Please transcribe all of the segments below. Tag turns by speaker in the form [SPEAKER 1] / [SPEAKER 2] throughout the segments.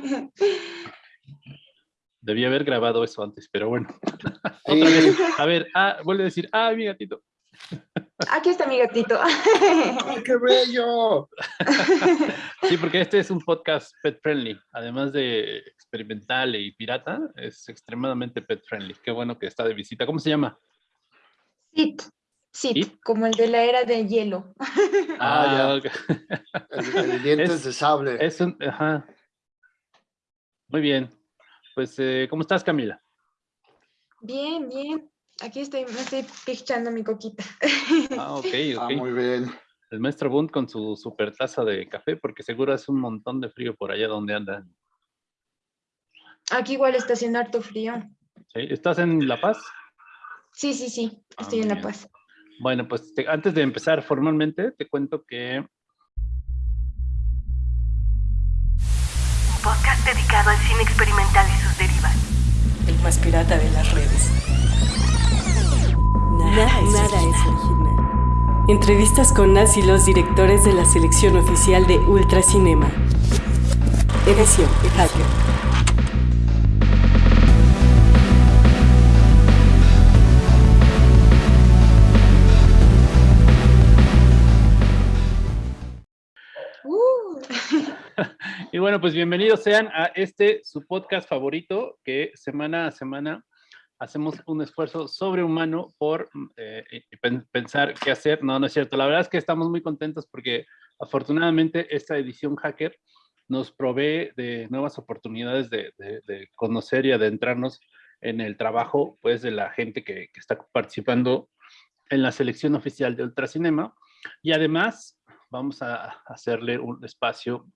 [SPEAKER 1] Debía haber grabado eso antes, pero bueno. A ver, ah, vuelve a decir, ah, mi gatito.
[SPEAKER 2] Aquí está mi gatito.
[SPEAKER 3] ¡Qué bello!
[SPEAKER 1] Sí, porque este es un podcast pet friendly. Además de experimental y pirata, es extremadamente pet friendly. Qué bueno que está de visita. ¿Cómo se llama?
[SPEAKER 2] Sit. Sit, como el de la era de hielo.
[SPEAKER 3] Ah, ya. El, dientes de sable.
[SPEAKER 1] Es un, ajá. Muy bien. Pues, eh, ¿cómo estás, Camila?
[SPEAKER 2] Bien, bien. Aquí estoy, me estoy pichando mi coquita.
[SPEAKER 1] Ah, ok,
[SPEAKER 3] Ah,
[SPEAKER 1] ok.
[SPEAKER 3] muy bien.
[SPEAKER 1] El maestro Bund con su super taza de café, porque seguro hace un montón de frío por allá donde anda.
[SPEAKER 2] Aquí igual está haciendo harto frío.
[SPEAKER 1] ¿Sí? ¿Estás en La Paz?
[SPEAKER 2] Sí, sí, sí,
[SPEAKER 1] Ah,
[SPEAKER 2] estoy en La. Paz.
[SPEAKER 1] Bueno, pues te- antes de empezar formalmente, te cuento que
[SPEAKER 4] dedicado al cine experimental y sus derivas.
[SPEAKER 5] el más pirata de las redes. Nada, nada es original. Entrevistas con las y los directores de la selección oficial de Ultracinema. Edición Hacker.
[SPEAKER 1] Bueno, pues bienvenidos sean a este su podcast favorito que semana a semana hacemos un esfuerzo sobrehumano por eh, pensar qué hacer. No, no es cierto. La verdad es que estamos muy contentos porque afortunadamente esta edición hacker nos provee de nuevas oportunidades de, de- de conocer y adentrarnos en el trabajo pues de la gente que, que está participando en la selección oficial de Ultracinema. Y además vamos a hacerle un espacio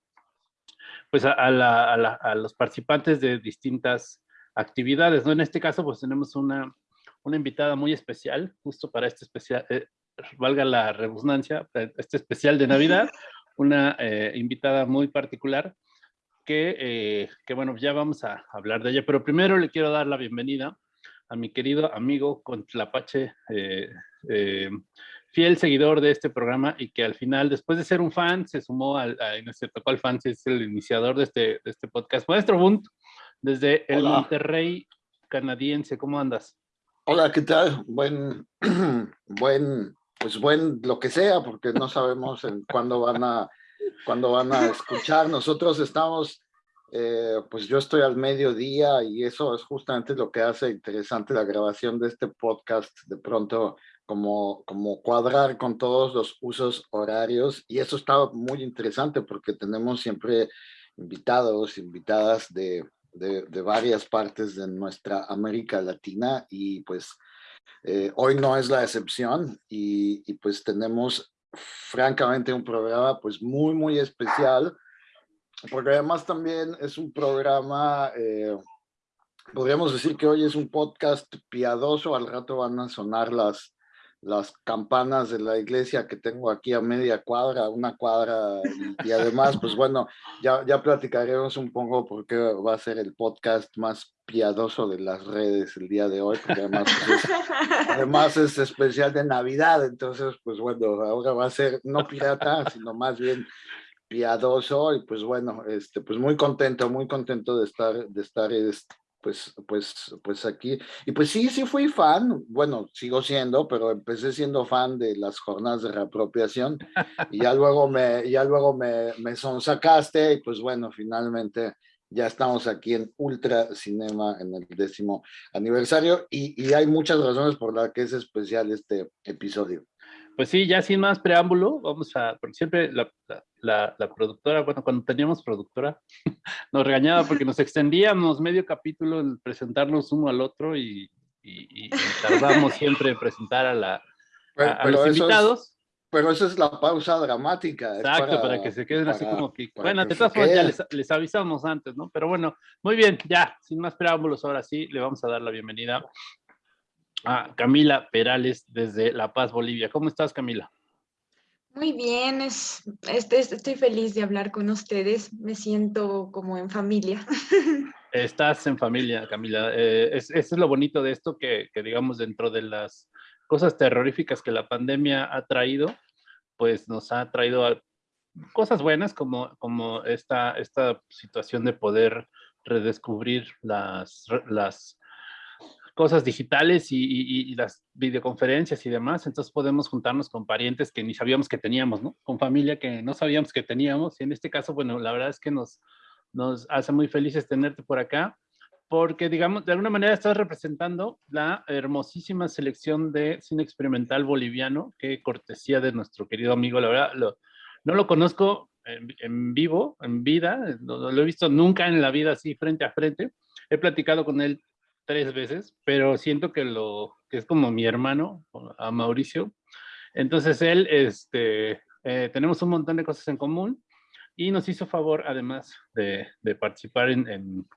[SPEAKER 1] pues a, a la- a la- a los participantes de distintas actividades, ¿no? En este caso, pues tenemos una, una invitada muy especial, justo para este especial, eh, valga la redundancia, eh, este especial de Navidad, una eh, invitada muy particular que, eh, que, bueno, ya vamos a hablar de ella, pero primero le quiero dar la bienvenida a mi querido amigo Contlapache, eh, eh, fiel seguidor de este programa y que al final, después de ser un fan, se sumó al, a, no sé, tocó al fan, es el iniciador de este, de este podcast. Maestro Bunt, desde el
[SPEAKER 3] Hola.
[SPEAKER 1] Monterrey canadiense, ¿cómo andas?
[SPEAKER 3] Hola, ¿qué tal? Buen, buen, pues buen lo que sea, porque no sabemos en cuándo van a, cuándo van a escuchar. Nosotros estamos, eh, pues yo estoy al mediodía y eso es justamente lo que hace interesante la grabación de este podcast. De pronto, como, como cuadrar con todos los usos horarios y eso está muy interesante porque tenemos siempre invitados, invitadas de, de, varias partes de nuestra América Latina y pues eh, hoy no es la excepción y, y, pues tenemos francamente un programa pues muy muy especial porque además también es un programa eh, podríamos decir que hoy es un podcast piadoso al rato van a sonar las las campanas de la iglesia que tengo aquí a media cuadra, una cuadra, y, además, pues bueno, ya, ya platicaremos un poco porque va a ser el podcast más piadoso de las redes el día de hoy, además, pues es, además es especial de Navidad, entonces, pues bueno, ahora va a ser no pirata, sino más bien piadoso, y pues bueno, este, pues muy contento, muy contento de estar, de estar este, pues, pues, pues aquí. Y pues sí, sí fui fan, bueno, sigo siendo, pero empecé siendo fan de las jornadas de reapropiación y ya luego me, ya luego me, me sonsacaste y pues bueno, finalmente ya estamos aquí en Ultra Cinema en el décimo aniversario y, y hay muchas razones por las que es especial este episodio.
[SPEAKER 1] Pues sí, ya sin más preámbulo, vamos a, porque siempre la, la, la, productora, bueno, cuando teníamos productora, nos regañaba porque nos extendíamos medio capítulo en presentarnos uno al otro y, y, y tardamos siempre en presentar a, la, a, a los invitados.
[SPEAKER 3] Es, pero esa es la pausa dramática.
[SPEAKER 1] Exacto, para, para, que se queden para, así como que, bueno, de todas formas ya les, les, avisamos antes, ¿no? Pero bueno, muy bien, ya, sin más preámbulos, ahora sí, le vamos a dar la bienvenida a Camila Perales desde La Paz, Bolivia. ¿Cómo estás, Camila?
[SPEAKER 2] Muy bien, es, este, estoy feliz de hablar con ustedes. Me siento como en familia.
[SPEAKER 1] Estás en familia, Camila. Eh, es, es lo bonito de esto que, que, digamos, dentro de las cosas terroríficas que la pandemia ha traído, pues nos ha traído cosas buenas como, como esta, esta situación de poder redescubrir las, las cosas digitales y, las videoconferencias y demás, entonces podemos juntarnos con parientes que ni sabíamos que teníamos, ¿no? Con familia que no sabíamos que teníamos, y en este caso, bueno, la verdad es que nos, nos hace muy felices tenerte por acá, porque, digamos, de alguna manera estás representando la hermosísima selección de cine experimental boliviano, que cortesía de nuestro querido amigo, la verdad, no lo conozco en, vivo, en vida, no, lo he visto nunca en la vida así frente a frente, he platicado con él tres veces, pero siento que lo que es como mi hermano, a Mauricio. Entonces él, este, eh, tenemos un montón de cosas en común y nos hizo favor, además de, de participar en, en,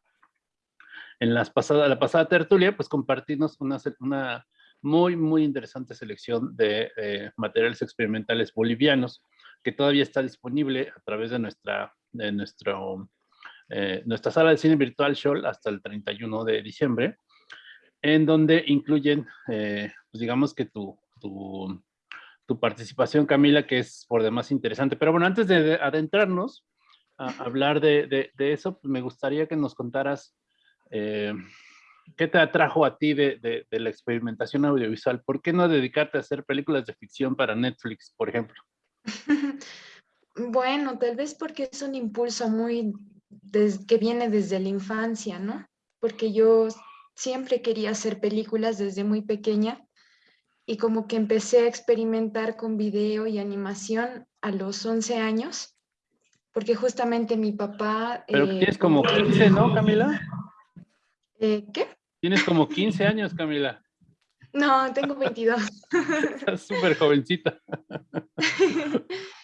[SPEAKER 1] en, las pasadas, la pasada tertulia, pues compartirnos una, una muy, muy interesante selección de eh, materiales experimentales bolivianos que todavía está disponible a través de nuestra, de nuestro eh, nuestra sala de cine virtual Show hasta el 31 de diciembre, en donde incluyen, eh, pues digamos que tu, tu, tu, participación, Camila, que es por demás interesante. Pero bueno, antes de adentrarnos a hablar de, de, eso, pues me gustaría que nos contaras eh, qué te atrajo a ti de, de la experimentación audiovisual. ¿Por qué no dedicarte a hacer películas de ficción para Netflix, por ejemplo?
[SPEAKER 2] Bueno, tal vez porque es un impulso muy que viene desde la infancia, ¿no? Porque yo siempre quería hacer películas desde muy pequeña y como que empecé a experimentar con video y animación a los 11 años, porque justamente mi papá...
[SPEAKER 1] Pero eh, tienes como 15, ¿no, Camila?
[SPEAKER 2] Eh, ¿Qué?
[SPEAKER 1] Tienes como 15 años, Camila.
[SPEAKER 2] No, tengo 22.
[SPEAKER 1] Estás súper jovencita.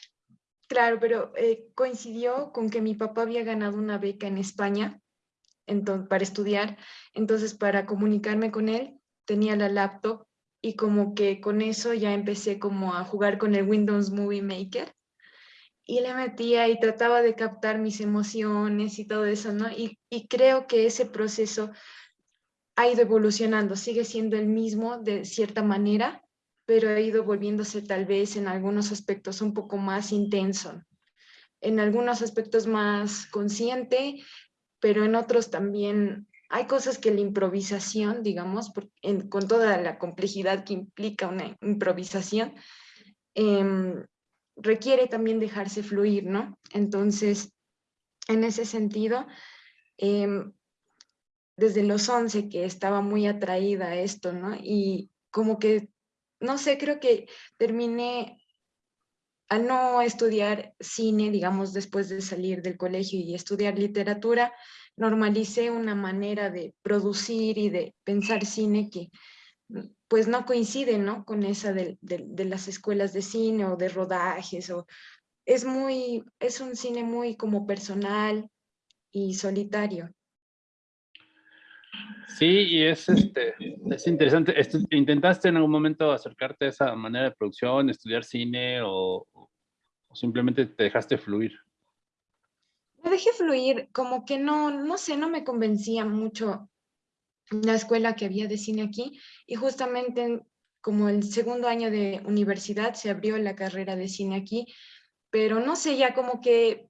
[SPEAKER 2] Claro, pero eh, coincidió con que mi papá había ganado una beca en España entonces, para estudiar, entonces para comunicarme con él tenía la laptop y como que con eso ya empecé como a jugar con el Windows Movie Maker. Y le metía y trataba de captar mis emociones y todo eso, ¿no? Y, y creo que ese proceso ha ido evolucionando, sigue siendo el mismo de cierta manera, pero ha ido volviéndose tal vez en algunos aspectos un poco más intenso, en algunos aspectos más consciente, pero en otros también hay cosas que la improvisación, digamos, con toda la complejidad que implica una improvisación, em, requiere también dejarse fluir, ¿no? Entonces, en ese sentido, em, desde los 11 que estaba muy atraída a esto, ¿no? Y como que no sé, creo que terminé al no estudiar cine, digamos, después de salir del colegio y estudiar literatura, normalicé una manera de producir y de pensar cine que pues no coincide, ¿no? Con esa de, de, las escuelas de cine o de rodajes, o es muy, es un cine muy como personal y solitario.
[SPEAKER 1] Sí, y es, este, es interesante. ¿Intentaste en algún momento acercarte a esa manera de producción, estudiar cine o, simplemente te dejaste fluir?
[SPEAKER 2] Me dejé fluir, como que no, no sé, no me convencía mucho la escuela que había de cine aquí y justamente como el segundo año de universidad se abrió la carrera de cine aquí, pero no sé, ya como que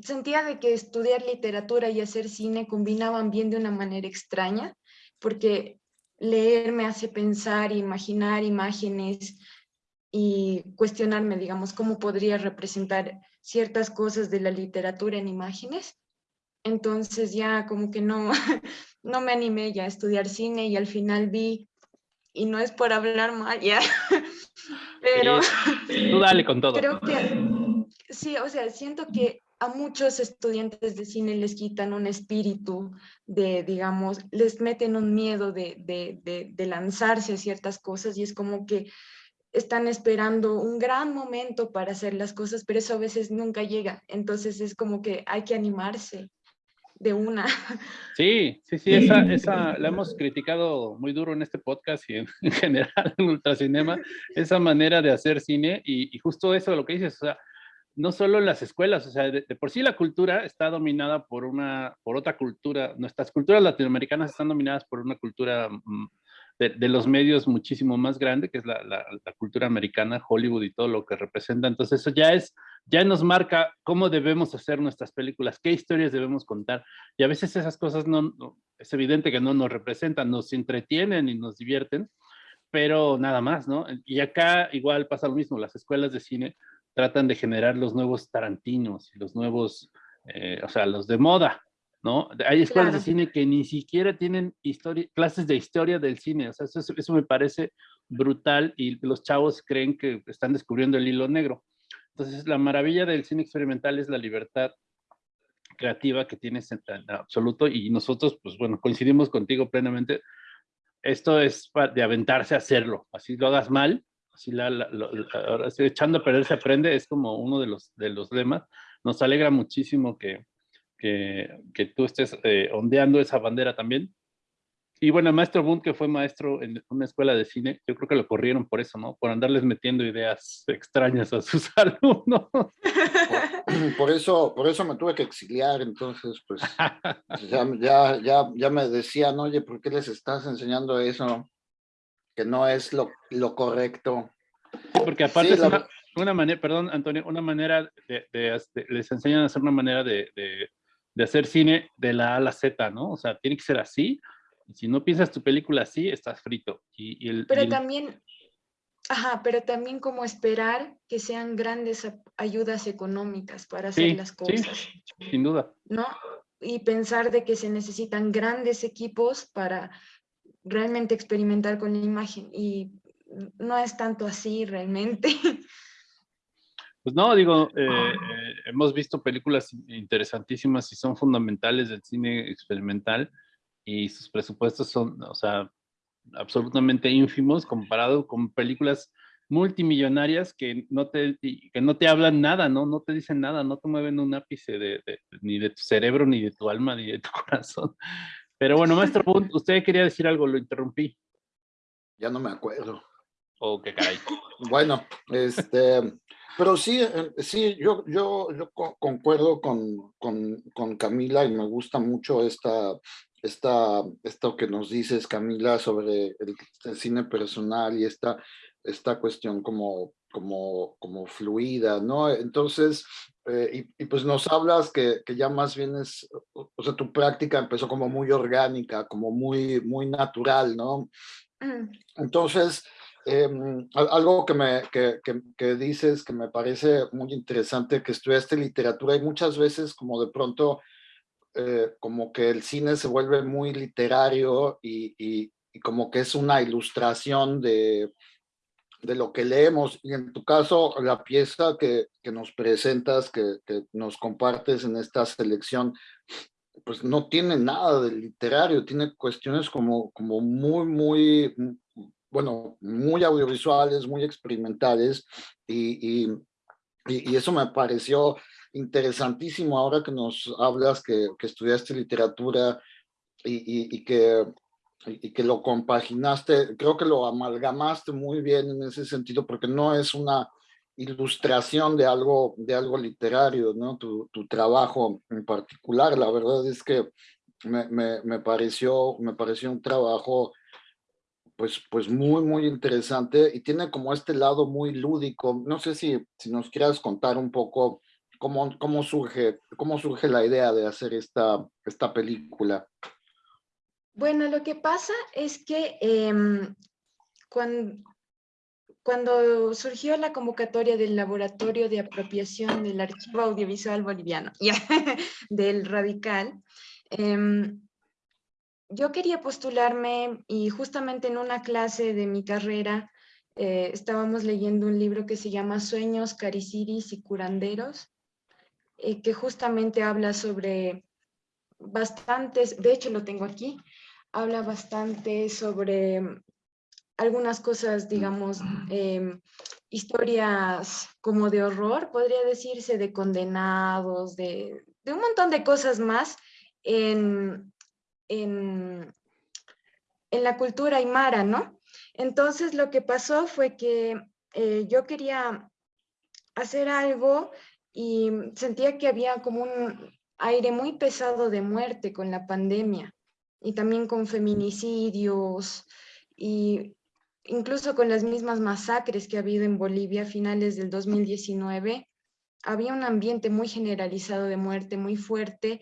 [SPEAKER 2] sentía de que estudiar literatura y hacer cine combinaban bien de una manera extraña, porque leer me hace pensar, imaginar imágenes y cuestionarme, digamos, cómo podría representar ciertas cosas de la literatura en imágenes. Entonces ya como que no, no me animé ya a estudiar cine y al final vi, y no es por hablar mal ya, pero...
[SPEAKER 1] tú dale con todo.
[SPEAKER 2] Creo que, sí, o sea, siento que a muchos estudiantes de cine les quitan un espíritu de, digamos, les meten un miedo de, de, de, lanzarse a ciertas cosas y es como que están esperando un gran momento para hacer las cosas, pero eso a veces nunca llega. Entonces es como que hay que animarse de una.
[SPEAKER 1] Sí, sí, sí, esa, esa la hemos criticado muy duro en este podcast y en, general en Ultracinema, esa manera de hacer cine y, y justo eso lo que dices, o sea, no solo en las escuelas, o sea, de, por sí la cultura está dominada por una, por otra cultura, nuestras culturas latinoamericanas están dominadas por una cultura mm, de, los medios muchísimo más grande, que es la, la, cultura americana, Hollywood y todo lo que representa. Entonces eso ya es, ya nos marca cómo debemos hacer nuestras películas, qué historias debemos contar. Y a veces esas cosas no, es evidente que no nos representan, nos entretienen y nos divierten, pero nada más, ¿no? Y acá igual pasa lo mismo, las escuelas de cine tratan de generar los nuevos tarantinos y los nuevos, eh, o sea, los de moda, ¿no? Hay escuelas de cine que ni siquiera tienen historia, clases de historia del cine, o sea, eso, eso, me parece brutal y los chavos creen que están descubriendo el hilo negro. Entonces, la maravilla del cine experimental es la libertad creativa que tienes en, absoluto y nosotros, pues bueno, coincidimos contigo plenamente. Esto es de aventarse a hacerlo, así lo hagas mal, así la, ahora echando a perder se aprende, es como uno de los, de los lemas. Nos alegra muchísimo que, que, que tú estés eh, ondeando esa bandera también. Y bueno, maestro Bund, que fue maestro en una escuela de cine, yo creo que lo corrieron por eso, ¿no? Por andarles metiendo ideas extrañas a sus alumnos.
[SPEAKER 3] Por, eso, por eso me tuve que exiliar, entonces, pues, ya, ya, ya, ya me decían, oye, ¿por qué les estás enseñando eso? Que no es lo, lo correcto.
[SPEAKER 1] porque aparte es una, manera, perdón, Antonio, una manera de, les enseñan a hacer una manera de, de hacer cine de la A a la Z, ¿no? O sea, tiene que ser así. Y si no piensas tu película así, estás frito. Y, el,
[SPEAKER 2] pero también, ajá, pero también como esperar que sean grandes ayudas económicas para hacer las cosas.
[SPEAKER 1] Sí, sin duda.
[SPEAKER 2] ¿No? Y pensar de que se necesitan grandes equipos para realmente experimentar con la imagen. Y no es tanto así realmente.
[SPEAKER 1] Pues no, digo, eh, eh, hemos visto películas interesantísimas y son fundamentales del cine experimental y sus presupuestos son, o sea, absolutamente ínfimos comparado con películas multimillonarias que no te, que no te hablan nada, ¿no? No te dicen nada, no te mueven un ápice de, ni de tu cerebro, ni de tu alma, ni de tu corazón. Pero bueno, maestro usted quería decir algo, lo interrumpí.
[SPEAKER 3] Ya no me acuerdo.
[SPEAKER 1] Oh, qué caray.
[SPEAKER 3] Bueno, este, pero sí, sí, yo, yo, yo concuerdo con, con, con, Camila y me gusta mucho esta, esta, esto que nos dices, Camila, sobre el, cine personal y esta, esta cuestión como, como, como fluida, ¿no? Entonces, eh, y, y, pues nos hablas que, que, ya más bien es, o sea, tu práctica empezó como muy orgánica, como muy, muy natural, ¿no? Mm. Entonces, Em, algo que, me, que, que, dices que me parece muy interesante, que estudiaste literatura y muchas veces como de pronto eh, como que el cine se vuelve muy literario y, y, como que es una ilustración de, de, lo que leemos. Y en tu caso, la pieza que, que nos presentas, que, que, nos compartes en esta selección, pues no tiene nada de literario, tiene cuestiones como, como muy, muy bueno, muy audiovisuales, muy experimentales, y, y, eso me pareció interesantísimo ahora que nos hablas que, que estudiaste literatura y, y, que, y que lo compaginaste, creo que lo amalgamaste muy bien en ese sentido, porque no es una ilustración de algo, de algo literario, ¿no? Tu, trabajo en particular, la verdad es que me, me, me, pareció, me pareció un trabajo pues, pues muy, muy interesante y tiene como este lado muy lúdico. No sé si, si nos quieras contar un poco cómo, cómo, surge, cómo surge la idea de hacer esta, esta película.
[SPEAKER 2] Bueno, lo que pasa es que em, cuando, surgió la convocatoria del Laboratorio de Apropiación del Archivo Audiovisual Boliviano, del Radical, eh, yo quería postularme y justamente en una clase de mi carrera eh, estábamos leyendo un libro que se llama Sueños, Cariciris y Curanderos, eh, que justamente habla sobre bastantes, de hecho lo tengo aquí, habla bastante sobre algunas cosas, digamos, em, historias como de horror, podría decirse, de condenados, de, un montón de cosas más en, en, la cultura aymara, ¿no? Entonces lo que pasó fue que eh, yo quería hacer algo y sentía que había como un aire muy pesado de muerte con la pandemia y también con feminicidios y incluso con las mismas masacres que ha habido en Bolivia a finales del 2019, había un ambiente muy generalizado de muerte, muy fuerte,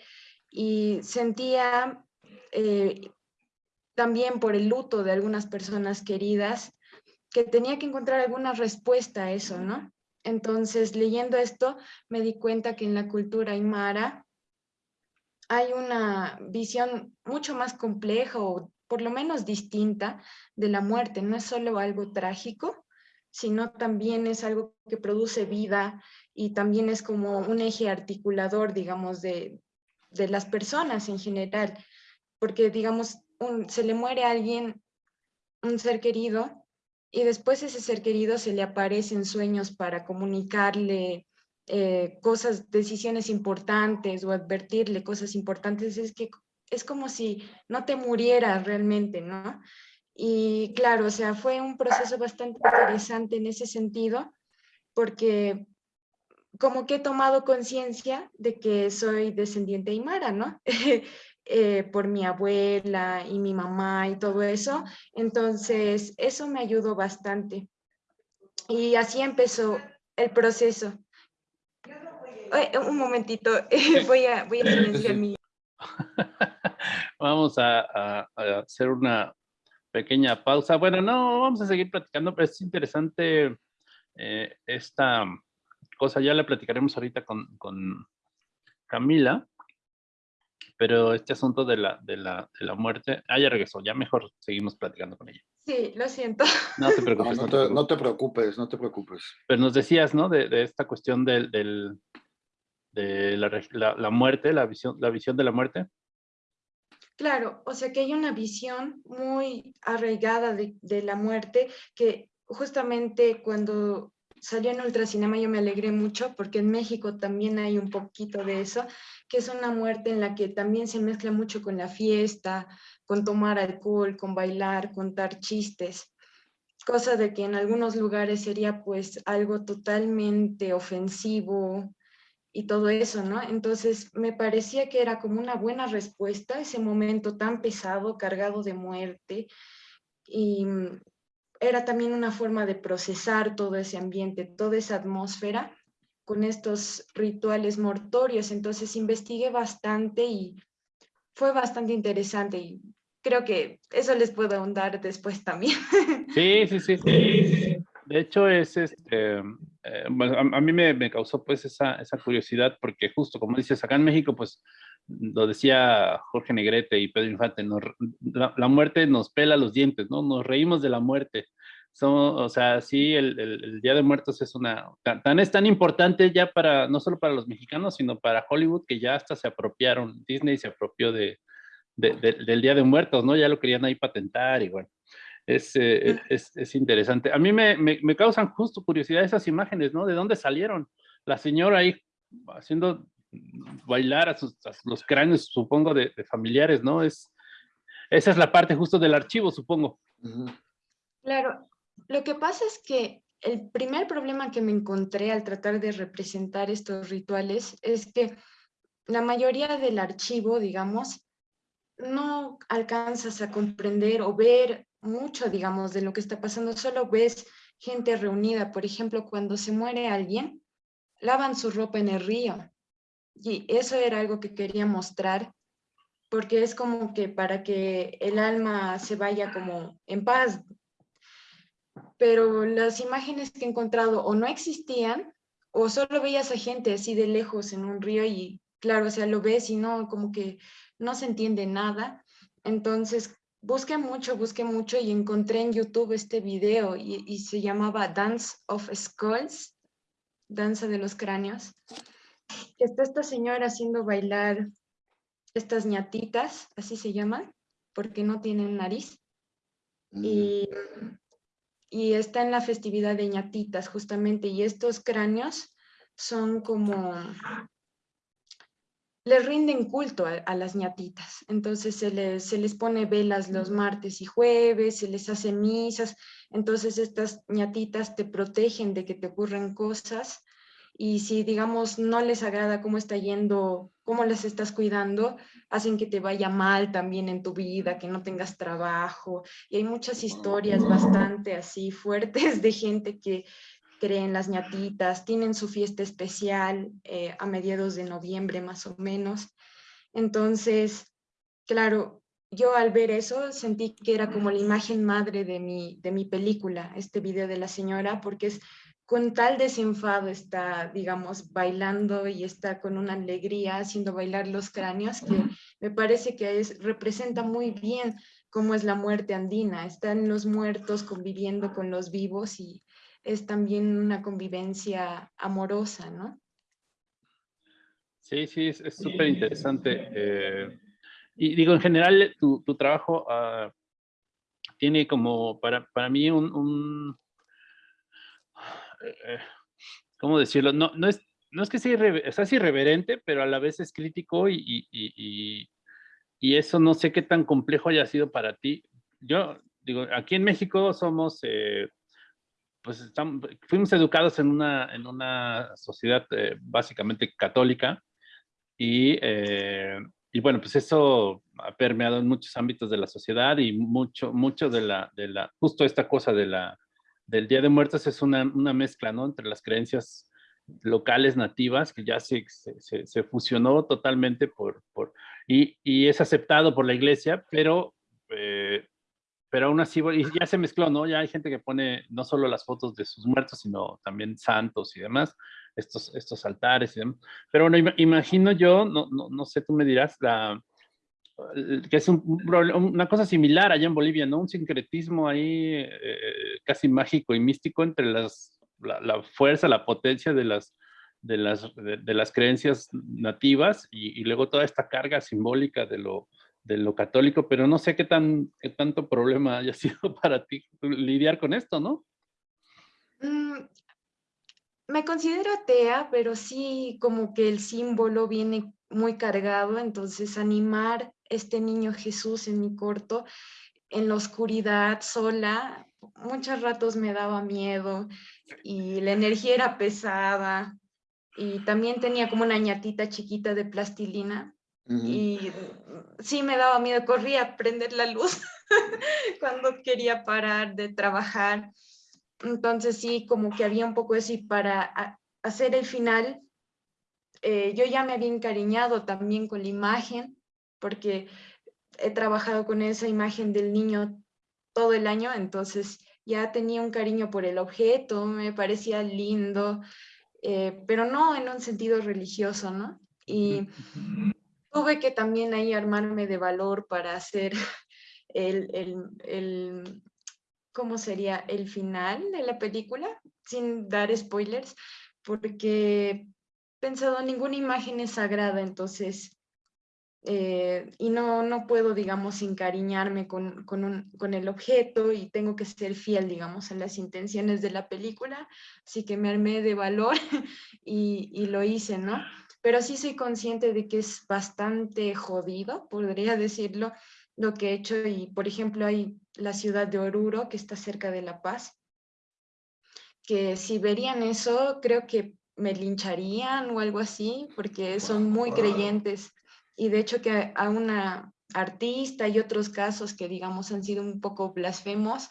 [SPEAKER 2] y sentía eh, también por el luto de algunas personas queridas que tenía que encontrar alguna respuesta a eso, ¿no? Entonces, leyendo esto, me di cuenta que en la cultura aymara hay una visión mucho más compleja o por lo menos distinta de la muerte. No es solo algo trágico, sino también es algo que produce vida y también es como un eje articulador, digamos, de, las personas en general. Porque, digamos, se le muere a alguien, un ser querido, y después ese ser querido se le aparece en sueños para comunicarle eh, cosas, decisiones importantes o advertirle cosas importantes, es que es como si no te murieras realmente, ¿no? Y claro, o sea, fue un proceso bastante interesante en ese sentido, porque como que he tomado conciencia de que soy descendiente aymara, ¿no? Eh, por mi abuela y mi mamá y todo eso. Entonces, eso me ayudó bastante. Y así empezó el proceso. Un momentito, voy a, voy a silenciar mi...
[SPEAKER 1] Vamos a, hacer una pequeña pausa. Bueno, no, vamos a seguir platicando, pero es interesante eh, esta cosa, ya la platicaremos ahorita con, con Camila, pero este asunto de la, de la, de la muerte, ah, ya regresó, ya mejor seguimos platicando con ella.
[SPEAKER 2] Sí, lo siento.
[SPEAKER 1] No te preocupes.
[SPEAKER 3] No, te, preocupes, no te preocupes.
[SPEAKER 1] Pero nos decías, ¿no? De, de esta cuestión del, del de la, la, muerte, la visión, la visión de la muerte.
[SPEAKER 2] Claro, o sea que hay una visión muy arraigada de, de la muerte que justamente cuando salió en Ultracinema yo me alegré mucho porque en México también hay un poquito de eso, que es una muerte en la que también se mezcla mucho con la fiesta, con tomar alcohol, con bailar, contar chistes, cosa de que en algunos lugares sería pues algo totalmente ofensivo y todo eso, ¿no? Entonces me parecía que era como una buena respuesta a ese momento tan pesado, cargado de muerte y era también una forma de procesar todo ese ambiente, toda esa atmósfera con estos rituales mortorios. Entonces investigué bastante y fue bastante interesante y creo que eso les puedo ahondar después también.
[SPEAKER 1] Sí, sí, sí. De hecho, es este, eh, a, mí me, causó pues esa, esa, curiosidad porque justo como dices, acá en México pues lo decía Jorge Negrete y Pedro Infante, la, muerte nos pela los dientes, ¿no? Nos reímos de la muerte. o sea, sí, el, Día de Muertos es una, tan, es tan importante ya para, no solo para los mexicanos, sino para Hollywood, que ya hasta se apropiaron, Disney se apropió de, del Día de Muertos, ¿no? Ya lo querían ahí patentar y bueno. Es, eh, es, es, interesante. A mí me, me, me, causan justo curiosidad esas imágenes, ¿no? ¿De dónde salieron? La señora ahí haciendo bailar a, sus, los cráneos, supongo, de, familiares, ¿no? Es, esa es la parte justo del archivo, supongo.
[SPEAKER 2] Claro, lo que pasa es que el primer problema que me encontré al tratar de representar estos rituales es que la mayoría del archivo, digamos, no alcanzas a comprender o ver mucho, digamos, de lo que está pasando, solo ves gente reunida. Por ejemplo, cuando se muere alguien, lavan su ropa en el río. Y eso era algo que quería mostrar, porque es como que para que el alma se vaya como en paz. Pero las imágenes que he encontrado o no existían, o solo veías a gente así de lejos en un río y claro, o sea, lo ves y no, como que no se entiende nada. Entonces, busqué mucho, busqué mucho y encontré en YouTube este video y, y se llamaba Dance of Skulls, Danza de los Cráneos está esta señora haciendo bailar estas ñatitas, así se llaman, porque no tienen nariz. Mm. Y, y, está en la festividad de ñatitas, justamente, y estos cráneos son como, les rinden culto a, las ñatitas, entonces se les, se les pone velas los martes y jueves, se les hace misas, entonces estas ñatitas te protegen de que te ocurran cosas, y si, digamos, no les agrada cómo está yendo, cómo les estás cuidando, hacen que te vaya mal también en tu vida, que no tengas trabajo. Y hay muchas historias bastante así fuertes de gente que creen las ñatitas, tienen su fiesta especial eh, a mediados de noviembre más o menos. Entonces, claro, yo al ver eso sentí que era como la imagen madre de mi, de mi película, este video de la señora, porque es con tal desenfado está, digamos, bailando y está con una alegría haciendo bailar los cráneos que me parece que es, representa muy bien cómo es la muerte andina. Están los muertos conviviendo con los vivos y es también una convivencia amorosa, ¿no?
[SPEAKER 1] Sí, sí, es súper interesante. Eh, y digo, en general, tu, tu trabajo uh, tiene como, para, para mí, un, un eh, ¿cómo decirlo? No, no, es, no es que sea, irreverente, pero a la vez es crítico y, y, y, y, eso no sé qué tan complejo haya sido para ti. Yo digo, aquí en México somos, eh, pues estamos, fuimos educados en una, en una sociedad eh, básicamente católica y, y bueno, pues eso ha permeado en muchos ámbitos de la sociedad y mucho, mucho de la, de la, justo esta cosa de la, del Día de Muertos es una, una mezcla, ¿no? Entre las creencias locales nativas que ya se, se, se fusionó totalmente por, por y, y, es aceptado por la iglesia, pero, eh, pero aún así y ya se mezcló, ¿no? Ya hay gente que pone no solo las fotos de sus muertos, sino también santos y demás, estos, estos altares y demás. Pero bueno, imagino yo, no, no, no sé, tú me dirás, la, que es un, una cosa similar allá en Bolivia, ¿no? Un sincretismo ahí eh, casi mágico y místico entre las, la, fuerza, la potencia de las, de las, de, las creencias nativas y, y, luego toda esta carga simbólica de lo, de lo católico, pero no sé qué, tan, qué tanto problema haya sido para ti lidiar con esto, ¿no?
[SPEAKER 2] Mm, me considero atea, pero sí como que el símbolo viene muy cargado, entonces animar este niño Jesús en mi corto, en la oscuridad, sola, muchos ratos me daba miedo y la energía era pesada y también tenía como una ñatita chiquita de plastilina y sí me daba miedo, corría a prender la luz cuando quería parar de trabajar. Entonces sí, como que había un poco eso y para hacer el final, eh, yo ya me había encariñado también con la imagen porque he trabajado con esa imagen del niño todo el año, entonces ya tenía un cariño por el objeto, me parecía lindo, eh, pero no en un sentido religioso, ¿no? Y tuve que también ahí armarme de valor para hacer el, el, el, ¿cómo sería? El final de la película, sin dar spoilers, porque pensado ninguna imagen es sagrada, entonces eh, y no, no puedo, digamos, encariñarme con, con, un, con, el objeto y tengo que ser fiel, digamos, a las intenciones de la película, así que me armé de valor y, y, lo hice, ¿no? Pero sí soy consciente de que es bastante jodido, podría decirlo, lo que he hecho y, por ejemplo, hay la ciudad de Oruro, que está cerca de La Paz, que si verían eso, creo que me lincharían o algo así, porque son muy creyentes. Y de hecho que a una artista y otros casos que digamos han sido un poco blasfemos,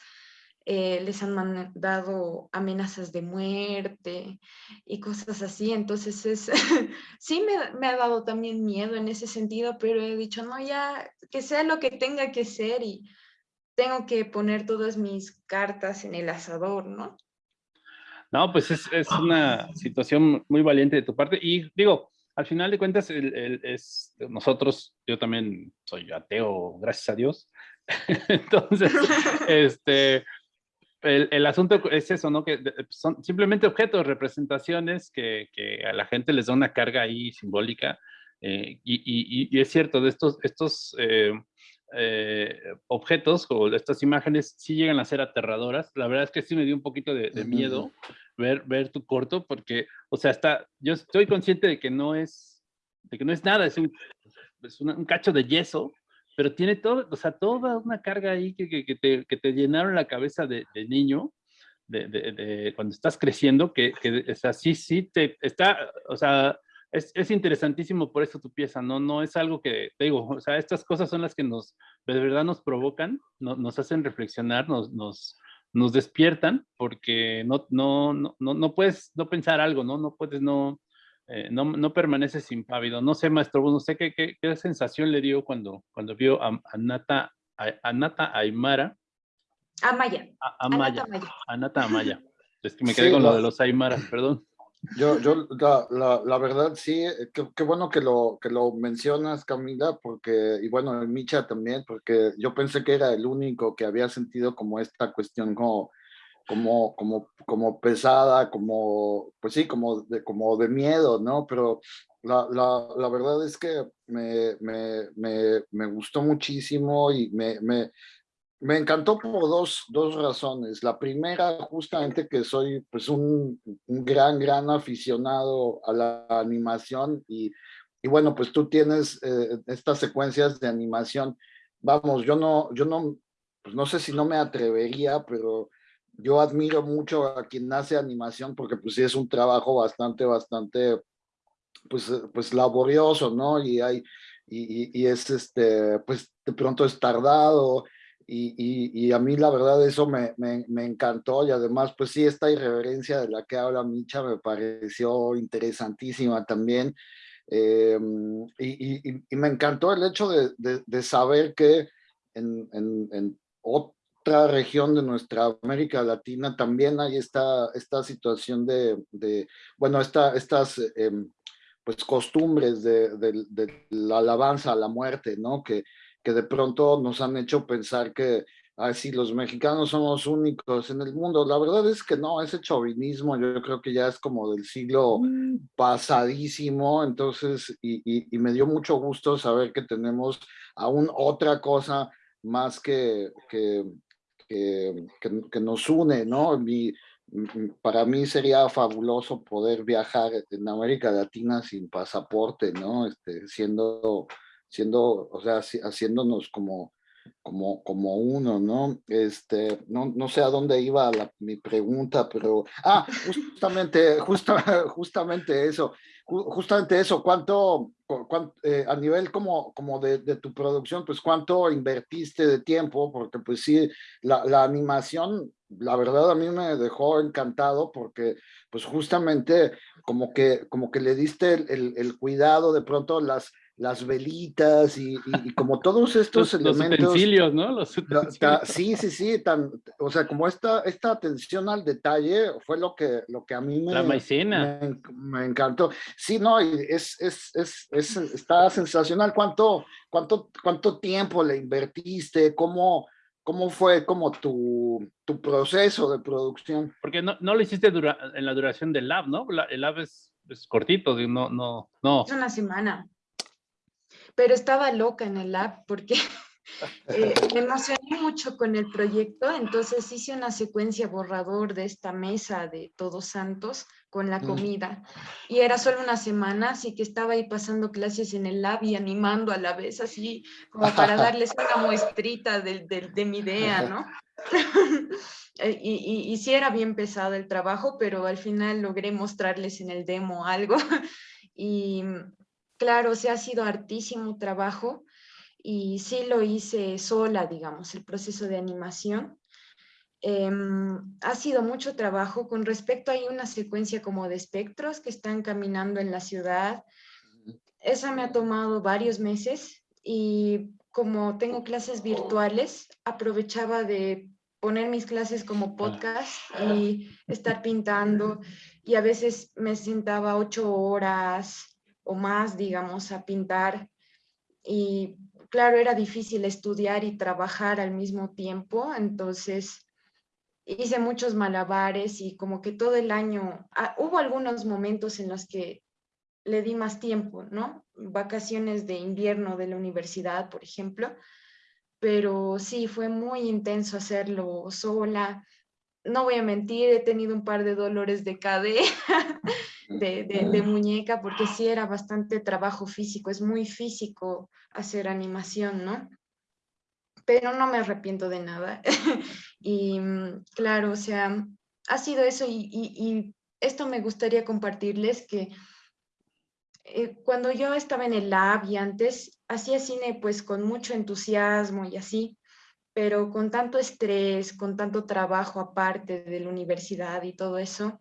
[SPEAKER 2] eh, les han mandado amenazas de muerte y cosas así. Entonces es, sí me, me, ha dado también miedo en ese sentido, pero he dicho, no, ya que sea lo que tenga que ser y tengo que poner todas mis cartas en el asador, ¿no?
[SPEAKER 1] No, pues es, es una situación muy valiente de tu parte y digo, al final de cuentas, el, es, nosotros, yo también soy ateo, gracias a Dios. Entonces, este, el, el, asunto es eso, ¿no? Que son simplemente objetos, representaciones que, que, a la gente les da una carga ahí simbólica. Eh, y, y, y, es cierto, de estos, estos eh, eh, objetos o estas imágenes sí llegan a ser aterradoras. La verdad es que sí me dio un poquito de, de miedo ver, ver tu corto, porque, o sea, está, yo estoy consciente de que no es, de que no es nada, es un, es un cacho de yeso, pero tiene todo, o sea, toda una carga ahí que, que, que, te, que te, llenaron la cabeza de, de, niño, de, de, cuando estás creciendo, que, que es así, sí, te está, o sea, es, es, interesantísimo por eso tu pieza, ¿no? No es algo que, te digo, o sea, estas cosas son las que nos, de verdad nos provocan, no, nos hacen reflexionar, nos, nos, nos despiertan, porque no, no, no, no, puedes no pensar algo, ¿no? No puedes no, eh, no, no permaneces impávido. No sé, maestro, no sé qué, qué, qué sensación le dio cuando, cuando vio a, a Nata, a, Nata Aymara.
[SPEAKER 2] Amaya.
[SPEAKER 1] A, Amaya. A Nata Amaya. Es que me quedé con lo de los Aymaras, perdón.
[SPEAKER 3] Yo, yo la, la, la, verdad sí, qué bueno que lo, que lo mencionas, Camila, porque, y bueno, Micha también, porque yo pensé que era el único que había sentido como esta cuestión como, como, como, como pesada, como, pues sí, como de, como de miedo, ¿no? Pero la, la, la verdad es que me, me, me, me gustó muchísimo y me, me, me encantó por dos, dos razones. La primera, justamente que soy pues un, un gran, gran aficionado a la animación y, y bueno, pues tú tienes eh, estas secuencias de animación. Vamos, yo no, yo no, pues no sé si no me atrevería, pero yo admiro mucho a quien hace animación porque pues sí es un trabajo bastante, bastante, pues, pues laborioso, ¿no? Y hay, y, es este, pues de pronto es tardado, y, y, a mí la verdad eso me, me, encantó y además pues sí, esta irreverencia de la que habla Micha me pareció interesantísima también eh, y, y, me encantó el hecho de, de, saber que en, en, en, otra región de nuestra América Latina también hay esta, esta situación de, de bueno, esta, estas eh, pues costumbres de, de, la alabanza a la muerte, ¿no? Que, que de pronto nos han hecho pensar que así los mexicanos somos únicos en el mundo. La verdad es que no, ese chauvinismo yo creo que ya es como del siglo mm. pasadísimo, entonces, y, y, me dio mucho gusto saber que tenemos aún otra cosa más que, que, que, que nos une, ¿no? Mi, para mí sería fabuloso poder viajar en América Latina sin pasaporte, ¿no? Este, siendo siendo, o sea, haciéndonos como, como, como uno, ¿no? Este, no, no sé a dónde iba la, mi pregunta, pero, ah, justamente, justa, justamente eso, justamente eso, ¿cuánto, eh, a nivel como, como de, tu producción, pues cuánto invertiste de tiempo? Porque pues sí, la, la animación, la verdad a mí me dejó encantado porque pues justamente como que, como que le diste el, el cuidado de pronto las las velitas y, y, como todos estos elementos.
[SPEAKER 1] Los utensilios, ¿no? Los
[SPEAKER 3] sí, sí, sí, tan, o sea, como esta, esta atención al detalle fue lo que, lo que a mí me,
[SPEAKER 1] La maicena.
[SPEAKER 3] me, me encantó. Sí, no, es, es, es, es, está sensacional. ¿Cuánto, cuánto, ¿Cuánto tiempo le invertiste? ¿Cómo, cómo fue como tu, tu proceso de producción?
[SPEAKER 1] Porque no, no lo hiciste dura, en la duración del lab, ¿no? el lab es, es cortito, no, no, no.
[SPEAKER 2] Es una semana pero estaba loca en el lab porque eh, me emocioné mucho con el proyecto, entonces hice una secuencia borrador de esta mesa de Todos Santos con la mm. comida y era solo una semana, así que estaba ahí pasando clases en el lab y animando a la vez, así como para darles una muestrita de, de, de mi idea, ¿no? Eh, y, y, y sí era bien pesado el trabajo, pero al final logré mostrarles en el demo algo y Claro, o sea, ha sido hartísimo trabajo y sí lo hice sola, digamos, el proceso de animación. Em, ha sido mucho trabajo. Con respecto, hay una secuencia como de espectros que están caminando en la ciudad. Esa me ha tomado varios meses y como tengo clases virtuales, aprovechaba de poner mis clases como podcast y estar pintando y a veces me sentaba ocho horas, o más, digamos, a pintar. Y claro, era difícil estudiar y trabajar al mismo tiempo, entonces hice muchos malabares y como que todo el año, ah, hubo algunos momentos en los que le di más tiempo, ¿no? Vacaciones de invierno de la universidad, por ejemplo, pero sí, fue muy intenso hacerlo sola. No voy a mentir, he tenido un par de dolores de cadera de, muñeca, porque sí era bastante trabajo físico, es muy físico hacer animación, ¿no? Pero no me arrepiento de nada. y mm, claro, o sea, ha sido eso y, y, esto me gustaría compartirles que eh, cuando yo estaba en el lab y antes hacía cine pues con mucho entusiasmo y así, pero con tanto estrés, con tanto trabajo aparte de la universidad y todo eso,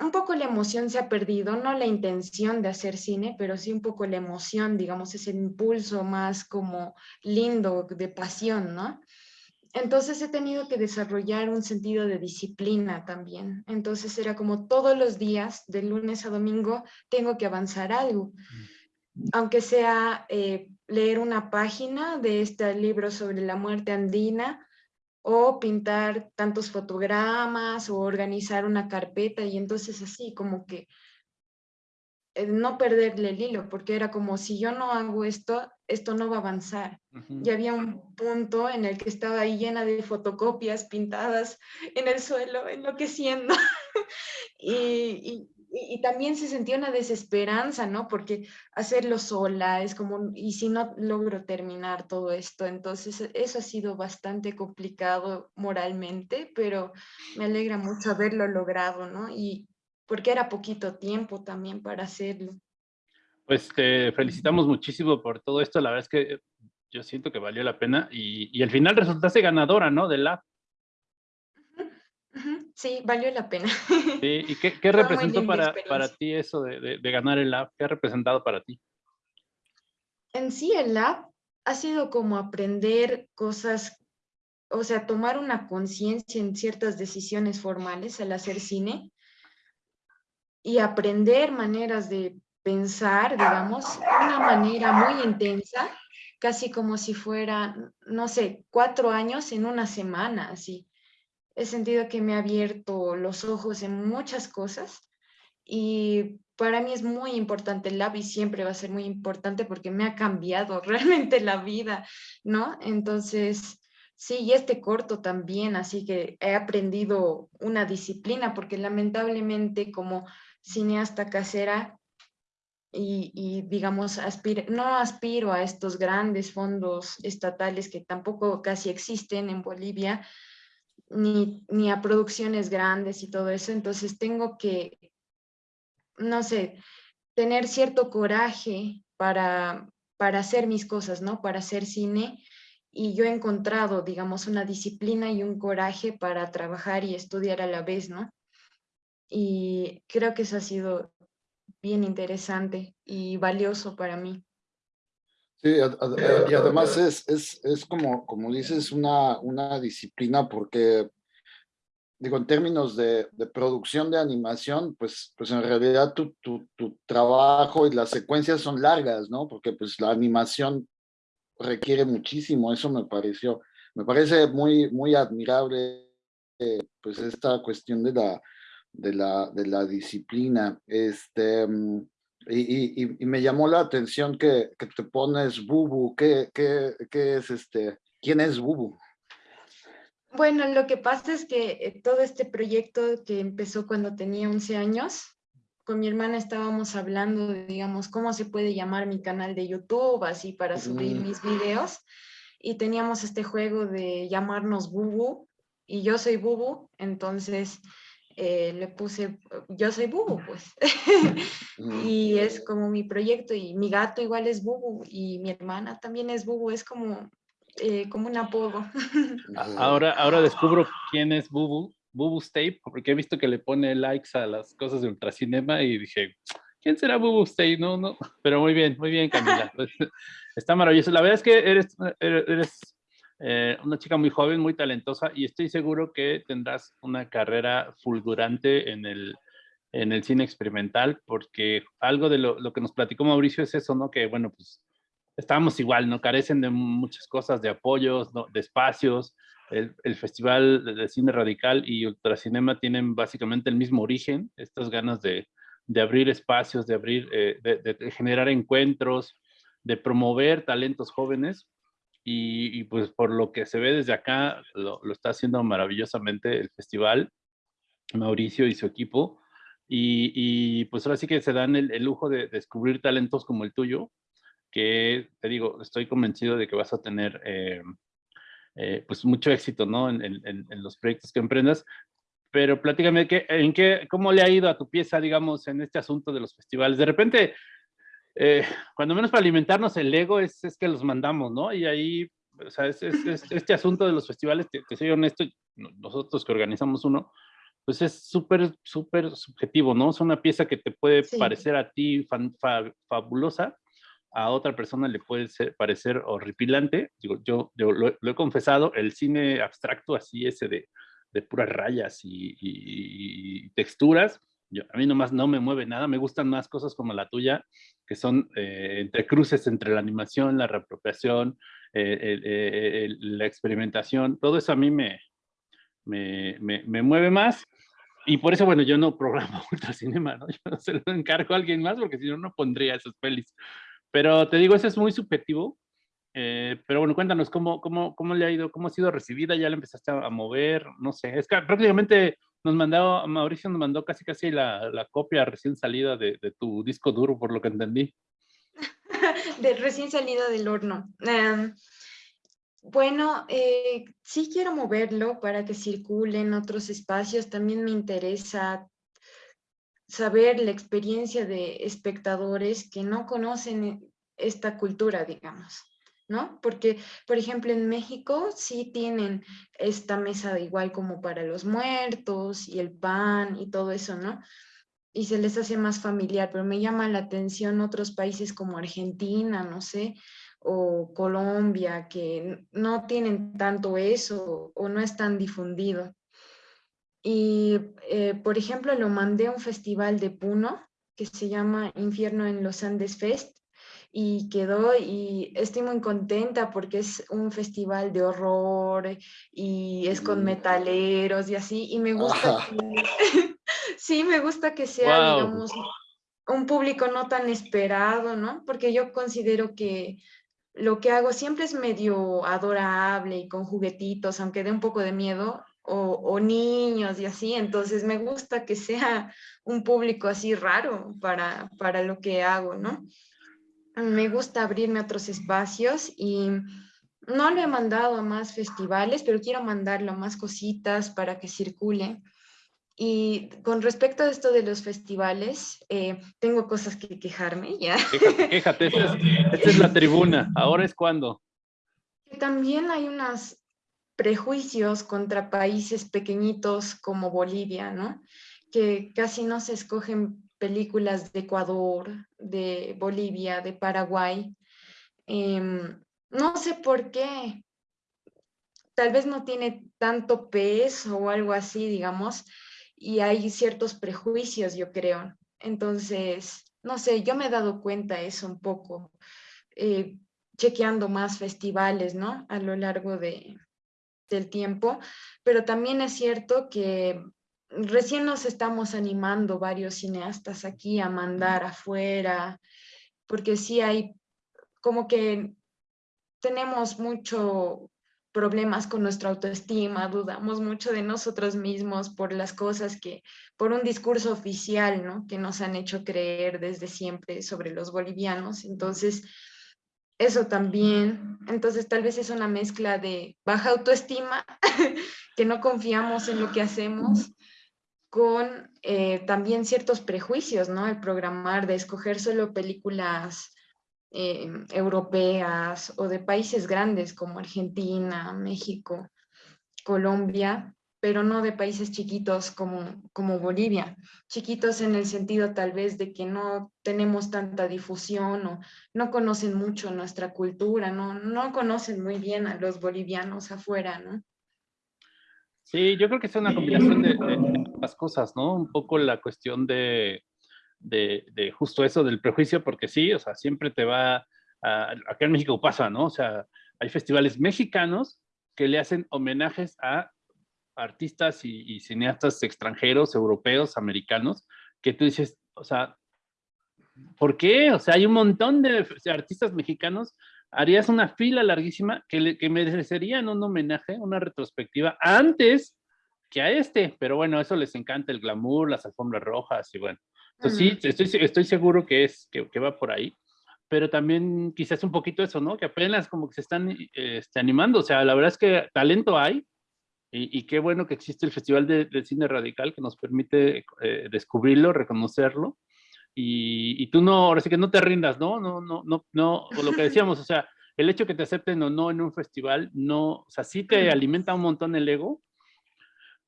[SPEAKER 2] un poco la emoción se ha perdido, no la intención de hacer cine, pero sí un poco la emoción, digamos, ese impulso más como lindo, de pasión, ¿no? Entonces he tenido que desarrollar un sentido de disciplina también. Entonces era como todos los días, de lunes a domingo, tengo que avanzar algo. Mm. Aunque sea eh, leer una página de este libro sobre la muerte andina, o pintar tantos fotogramas o organizar una carpeta y entonces así como que eh, no perderle el hilo, porque era como si yo no hago esto, esto no va a avanzar. Y había un punto en el que estaba ahí llena de fotocopias pintadas en el suelo, enloqueciendo. y, y, y, también se sentía una desesperanza, ¿no? Porque hacerlo sola es como, y si no logro terminar todo esto, entonces eso ha sido bastante complicado moralmente, pero me alegra mucho haberlo logrado, ¿no? Y porque era poquito tiempo también para hacerlo.
[SPEAKER 1] Pues te felicitamos muchísimo por todo esto, la verdad es que yo siento que valió la pena y, y al final resultaste ganadora, ¿no? De la
[SPEAKER 2] Sí, valió la pena.
[SPEAKER 1] ¿Y qué, representó para, para, ti eso de, ganar el lab? ¿Qué ha representado para ti?
[SPEAKER 2] En sí, el lab ha sido como aprender cosas, o sea, tomar una conciencia en ciertas decisiones formales al hacer cine y aprender maneras de pensar, digamos, una manera muy intensa, casi como si fuera, no sé, cuatro años en una semana, así he sentido que me ha abierto los ojos en muchas cosas y para mí es muy importante el y siempre va a ser muy importante porque me ha cambiado realmente la vida, ¿no? Entonces, sí, y este corto también, así que he aprendido una disciplina porque lamentablemente como cineasta casera y digamos, no aspiro a estos grandes fondos estatales que tampoco casi existen en Bolivia, ni, ni a producciones grandes y todo eso, entonces tengo que, no sé, tener cierto coraje para, para hacer mis cosas, ¿no? Para hacer cine y yo he encontrado, digamos, una disciplina y un coraje para trabajar y estudiar a la vez, ¿no? Y creo que eso ha sido bien interesante y valioso para mí.
[SPEAKER 3] Sí, y además es, es, es, como, como dices, una, una disciplina porque, digo, en términos de, de producción de animación, pues, pues en realidad tu, tu, tu, trabajo y las secuencias son largas, ¿no? Porque pues la animación requiere muchísimo, eso me pareció, me parece muy, muy admirable, eh, pues esta cuestión de la, de la, de la disciplina. Este, mm, y, y, me llamó la atención que, que te pones Bubu. ¿Qué, qué, qué es este? ¿Quién es Bubu?
[SPEAKER 2] Bueno, lo que pasa es que eh, todo este proyecto que empezó cuando tenía 11 años, con mi hermana estábamos hablando de, digamos, cómo se puede llamar mi canal de YouTube, así para subir mis videos. Y teníamos este juego de llamarnos Bubu, y yo soy Bubu, entonces eh, le puse, yo soy Bubu, pues. y es como mi proyecto y mi gato igual es Bubu y mi hermana también es Bubu, es como, eh, como un apodo.
[SPEAKER 1] ahora, ahora descubro quién es Bubu, Bubu Tape, porque he visto que le pone likes a las cosas de Ultracinema y dije, ¿quién será Bubu Tape? No, no, pero muy bien, muy bien Camila. Está maravilloso. La verdad es que eres, eres eh, una chica muy joven, muy talentosa y estoy seguro que tendrás una carrera fulgurante en el, en el cine experimental porque algo de lo, lo, que nos platicó Mauricio es eso, ¿no? Que bueno, pues estábamos igual, ¿no? Carecen de muchas cosas, de apoyos, de espacios. El, el, Festival de Cine Radical y Ultracinema tienen básicamente el mismo origen, estas ganas de, de abrir espacios, de abrir, eh, de generar encuentros, de promover talentos jóvenes y, pues por lo que se ve desde acá, lo, está haciendo maravillosamente el festival, Mauricio y su equipo. Y, pues ahora sí que se dan el, lujo de, descubrir talentos como el tuyo, que te digo, estoy convencido de que vas a tener eh, eh, pues mucho éxito ¿no? En, en, los proyectos que emprendas. pero platícame, ¿qué, en qué, ¿cómo le ha ido a tu pieza, digamos, en este asunto de los festivales? De repente, eh, cuando menos para alimentarnos el ego es, es, que los mandamos, ¿no? Y ahí, o sea, es, es, este asunto de los festivales, te, te, soy honesto, nosotros que organizamos uno, pues es súper, súper subjetivo, ¿no? Es una pieza que te puede sí. parecer a ti fan, fa, fabulosa, a otra persona le puede ser, parecer horripilante. Digo, yo, yo lo, lo, he confesado, el cine abstracto así, ese de, de puras rayas y, y, y texturas, yo, a mí nomás no me mueve nada, me gustan más cosas como la tuya, que son eh, entre cruces entre la animación, la reapropiación, eh, el, el, la experimentación, todo eso a mí me, me, me, me, mueve más. Y por eso, bueno, yo no programo Ultracinema, ¿no? Yo se lo encargo a alguien más porque si no, no pondría esas pelis. Pero te digo, eso es muy subjetivo. Eh, pero bueno, cuéntanos cómo, cómo, cómo le ha ido, cómo ha sido recibida, ya la empezaste a mover, no sé, es que prácticamente nos mandó, Mauricio nos mandó casi casi la, copia recién salida de, tu disco duro, por lo que entendí.
[SPEAKER 2] de recién salida del horno. Um, bueno, eh, sí quiero moverlo para que circule en otros espacios, también me interesa saber la experiencia de espectadores que no conocen esta cultura, digamos. ¿No? Porque, por ejemplo, en México sí tienen esta mesa igual como para los muertos y el pan y todo eso, ¿no? Y se les hace más familiar, pero me llama la atención otros países como Argentina, no sé, o Colombia, que no tienen tanto eso o no es tan difundido. Y, eh, por ejemplo, lo mandé a un festival de Puno que se llama Infierno en los Andes Fest y quedó y estoy muy contenta porque es un festival de horror y es con metaleros y así y me gusta que, sí me gusta que sea wow. digamos un público no tan esperado no porque yo considero que lo que hago siempre es medio adorable y con juguetitos aunque dé un poco de miedo o, o, niños y así, entonces me gusta que sea un público así raro para, para lo que hago, ¿no? Me gusta abrirme a otros espacios y no lo he mandado a más festivales, pero quiero mandarlo a más cositas para que circule. Y con respecto a esto de los festivales, eh, tengo cosas que quejarme ya.
[SPEAKER 1] Quéjate, quéjate. Esta, es, esta es la tribuna. Ahora es cuando.
[SPEAKER 2] También hay unos prejuicios contra países pequeñitos como Bolivia, ¿no? Que casi no se escogen películas de Ecuador, de Bolivia, de Paraguay. Eh, no sé por qué. Tal vez no tiene tanto peso o algo así, digamos, y hay ciertos prejuicios, yo creo. Entonces, no sé, yo me he dado cuenta eso un poco, eh, chequeando más festivales, ¿no? A lo largo de, del tiempo, pero también es cierto que recién nos estamos animando varios cineastas aquí a mandar afuera, porque sí hay como que tenemos mucho problemas con nuestra autoestima, dudamos mucho de nosotros mismos por las cosas que, por un discurso oficial, ¿no? Que nos han hecho creer desde siempre sobre los bolivianos. Entonces, eso también, entonces tal vez es una mezcla de baja autoestima, que no confiamos en lo que hacemos, con eh, también ciertos prejuicios, ¿no? El programar de escoger solo películas eh, europeas o de países grandes como Argentina, México, Colombia, pero no de países chiquitos como, como Bolivia. Chiquitos en el sentido tal vez de que no tenemos tanta difusión o no conocen mucho nuestra cultura, no, no conocen muy bien a los bolivianos afuera, ¿no?
[SPEAKER 1] Sí, yo creo que es una combinación de, de las cosas, ¿no? Un poco la cuestión de, de, de, justo eso del prejuicio, porque sí, o sea, siempre te va, a, acá en México pasa, ¿no? O sea, hay festivales mexicanos que le hacen homenajes a artistas y, y cineastas extranjeros, europeos, americanos, que tú dices, o sea, ¿por qué? O sea, hay un montón de, artistas mexicanos harías una fila larguísima que, le, que merecerían un homenaje, una retrospectiva, antes que a este, pero bueno, eso les encanta el glamour, las alfombras rojas y bueno. Entonces uh -huh. sí, estoy, estoy seguro que, es, que, que, va por ahí, pero también quizás un poquito eso, ¿no? Que apenas como que se están este, animando, o sea, la verdad es que talento hay, Y, qué bueno que existe el Festival de, Cine Radical que nos permite eh, descubrirlo, reconocerlo. Y, y, tú no, ahora sí que no te rindas, ¿no? No, no, no, no, lo que decíamos, o sea, el hecho que te acepten o no en un festival, no, o sea, sí te alimenta un montón el ego,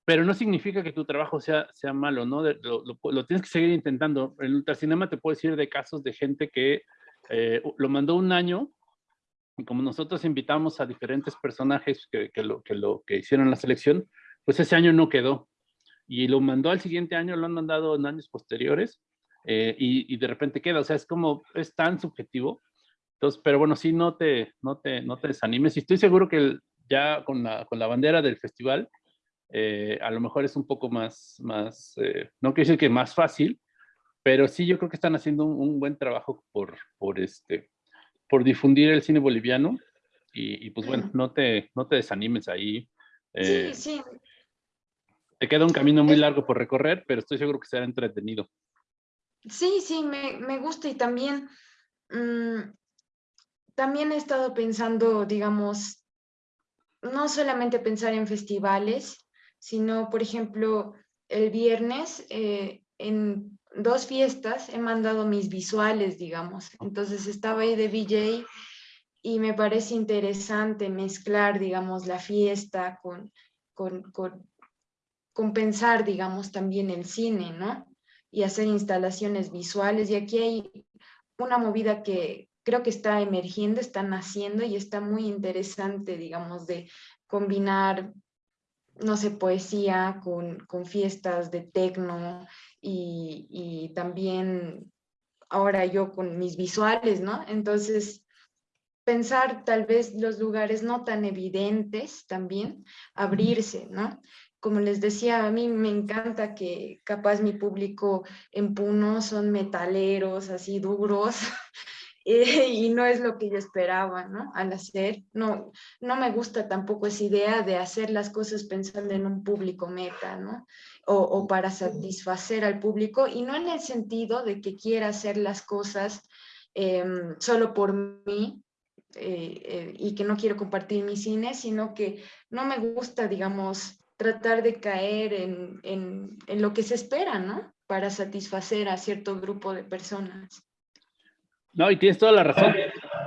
[SPEAKER 1] pero no significa que tu trabajo sea, sea malo, ¿no? Lo, lo, tienes que seguir intentando. En Ultracinema te puedo decir de casos de gente que eh, lo mandó un año, y como nosotros invitamos a diferentes personajes que, que, lo, que, lo, que hicieron la selección, pues ese año no quedó. Y lo mandó al siguiente año, lo han mandado en años posteriores, eh, y, y, de repente queda. O sea, es como, es tan subjetivo. Entonces, pero bueno, sí, no te, no te, no te desanimes. Y estoy seguro que ya con la, con la bandera del festival, eh, a lo mejor es un poco más, más eh, no quiero decir que más fácil, pero sí yo creo que están haciendo un, buen trabajo por, por, este, por difundir el cine boliviano y, pues bueno, no te, no te desanimes ahí.
[SPEAKER 2] sí, eh, sí.
[SPEAKER 1] Te queda un camino muy largo por recorrer, pero estoy seguro que será entretenido.
[SPEAKER 2] Sí, sí, me, me gusta y también, mm, también he estado pensando, digamos, no solamente pensar en festivales, sino, por ejemplo, el viernes eh, en dos fiestas he mandado mis visuales, digamos. Entonces estaba ahí de VJ y me parece interesante mezclar, digamos, la fiesta con, con, con, pensar, digamos, también el cine, ¿no? Y hacer instalaciones visuales. Y aquí hay una movida que creo que está emergiendo, está naciendo y está muy interesante, digamos, de combinar no sé, poesía con, fiestas de tecno y, también ahora yo con mis visuales, ¿no? Entonces, pensar tal vez los lugares no tan evidentes también, abrirse, ¿no? Como les decía, a mí me encanta que capaz mi público en Puno son metaleros, así duros, y no es lo que yo esperaba, ¿no? Al hacer, no, no me gusta tampoco esa idea de hacer las cosas pensando en un público meta, ¿no? O, para satisfacer al público, y no en el sentido de que quiera hacer las cosas em, solo por mí, eh, eh, y que no quiero compartir mi cine, sino que no me gusta, digamos, tratar de caer en, en, en lo que se espera, ¿no? Para satisfacer a cierto grupo de personas.
[SPEAKER 1] No, y tienes toda la razón.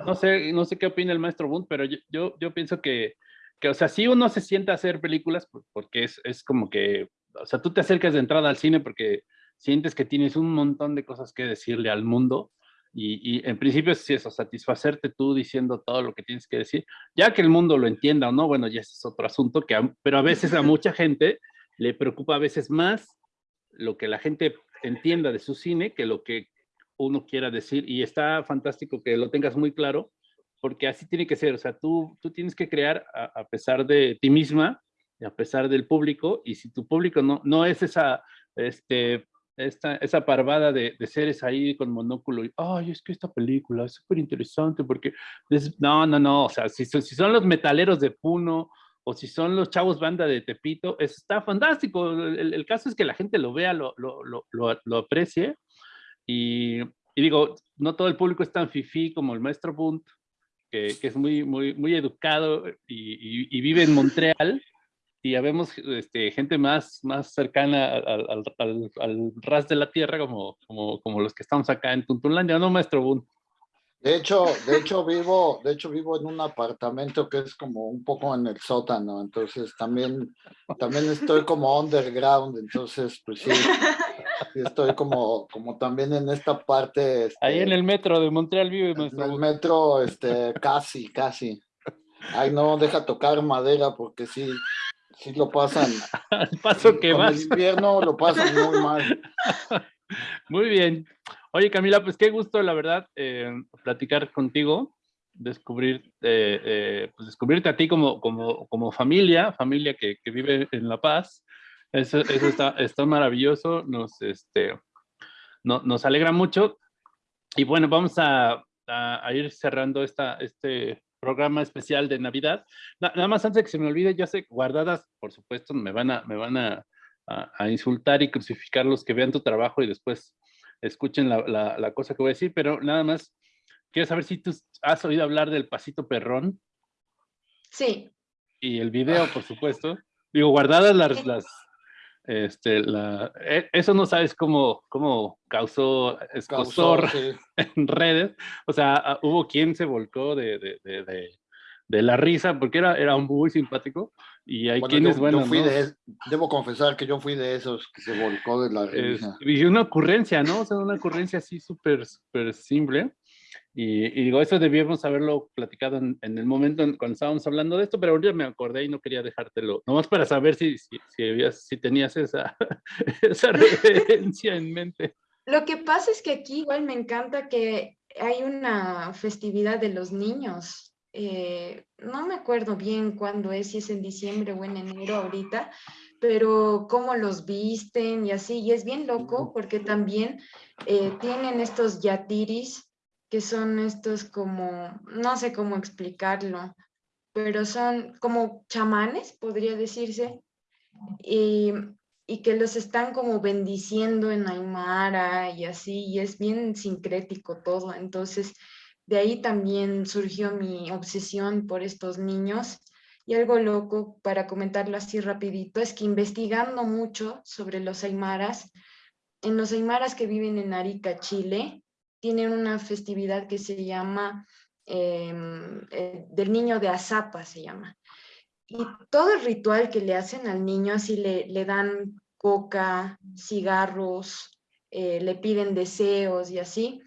[SPEAKER 1] No sé, no sé qué opina el maestro Bund, pero yo, yo, pienso que, que, o sea, si uno se sienta a hacer películas, porque es, es como que, o sea, tú te acercas de entrada al cine porque sientes que tienes un montón de cosas que decirle al mundo, y, en principio es eso, satisfacerte tú diciendo todo lo que tienes que decir, ya que el mundo lo entienda o no, bueno, ya es otro asunto, que pero a veces a mucha gente le preocupa a veces más lo que la gente entienda de su cine que lo que uno quiera decir y está fantástico que lo tengas muy claro porque así tiene que ser, o sea, tú, tú tienes que crear a, pesar de ti misma y a pesar del público y si tu público no, no es esa, este, esta, esa parvada de, de, seres ahí con monóculo y, ay, es que esta película es súper interesante porque, no, no, no, o sea, si, si son los metaleros de Puno o si son los chavos banda de Tepito, está fantástico. El, el caso es que la gente lo vea, lo, lo, lo, lo aprecie y, digo, no todo el público es tan fifí como el maestro Bunt, que, que es muy, muy, muy educado y, y, vive en Montreal. Y ya vemos este, gente más, más cercana al, al, al, ras de la tierra, como, como, como los que estamos acá en Tuntunlandia, ¿no, maestro Bunt?
[SPEAKER 3] De hecho, de hecho vivo, de hecho vivo en un apartamento que es como un poco en el sótano, entonces también, también estoy como underground, entonces pues sí, estoy como, como también en esta parte.
[SPEAKER 1] Ahí en este, el metro de Montreal vive
[SPEAKER 3] En el metro, este, casi, casi. Ay, no, deja tocar madera porque sí, sí lo pasan.
[SPEAKER 1] Al paso que
[SPEAKER 3] va. El invierno lo pasan muy mal.
[SPEAKER 1] Muy bien. Oye, Camila, pues qué gusto, la verdad, eh, platicar contigo, descubrir, eh, eh, pues descubrirte a ti como, como, como familia, familia que, que, vive en La Paz. Eso, eso está, está, maravilloso, nos, este, no, nos alegra mucho. Y bueno, vamos a, a, ir cerrando esta, este programa especial de Navidad. Nada más antes de que se me olvide, yo sé, guardadas, por supuesto, me van a, me van a, a insultar y crucificar los que vean tu trabajo y después escuchen la, la, cosa que voy a decir, pero nada más, quiero saber si tú has oído hablar del pasito perrón.
[SPEAKER 2] Sí.
[SPEAKER 1] Y el video, por supuesto. Digo, guardadas las, las este, la, e, eso no sabes cómo, cómo causó escosor en redes. O sea, hubo quien se volcó de, de, de, de, la risa porque era, era muy simpático. Y hay quienes, bueno,
[SPEAKER 3] debo confesar que yo fui de esos que se volcó de la risa.
[SPEAKER 1] y una ocurrencia, ¿no? O sea, una ocurrencia así súper, súper simple. Y, digo, eso debíamos haberlo platicado en, el momento cuando estábamos hablando de esto, pero ahorita me acordé y no quería dejártelo, nomás para saber si, si, si, tenías esa, esa referencia en mente.
[SPEAKER 2] Lo que pasa es que aquí igual me encanta que hay una festividad de los niños. Eh, no me acuerdo bien cuándo es, si es en diciembre o en enero ahorita, pero cómo los visten y así, y es bien loco porque también eh, tienen estos yatiris que son estos como, no sé cómo explicarlo, pero son como chamanes, podría decirse, y, que los están como bendiciendo en Aymara y así, y es bien sincrético todo. Entonces, de ahí también surgió mi obsesión por estos niños. Y algo loco, para comentarlo así rapidito, es que investigando mucho sobre los aymaras, en los aymaras que viven en Arica, Chile, tienen una festividad que se llama em, eh, del niño de Azapa, se llama. Y todo el ritual que le hacen al niño, así le, le dan coca, cigarros, eh, le piden deseos y así,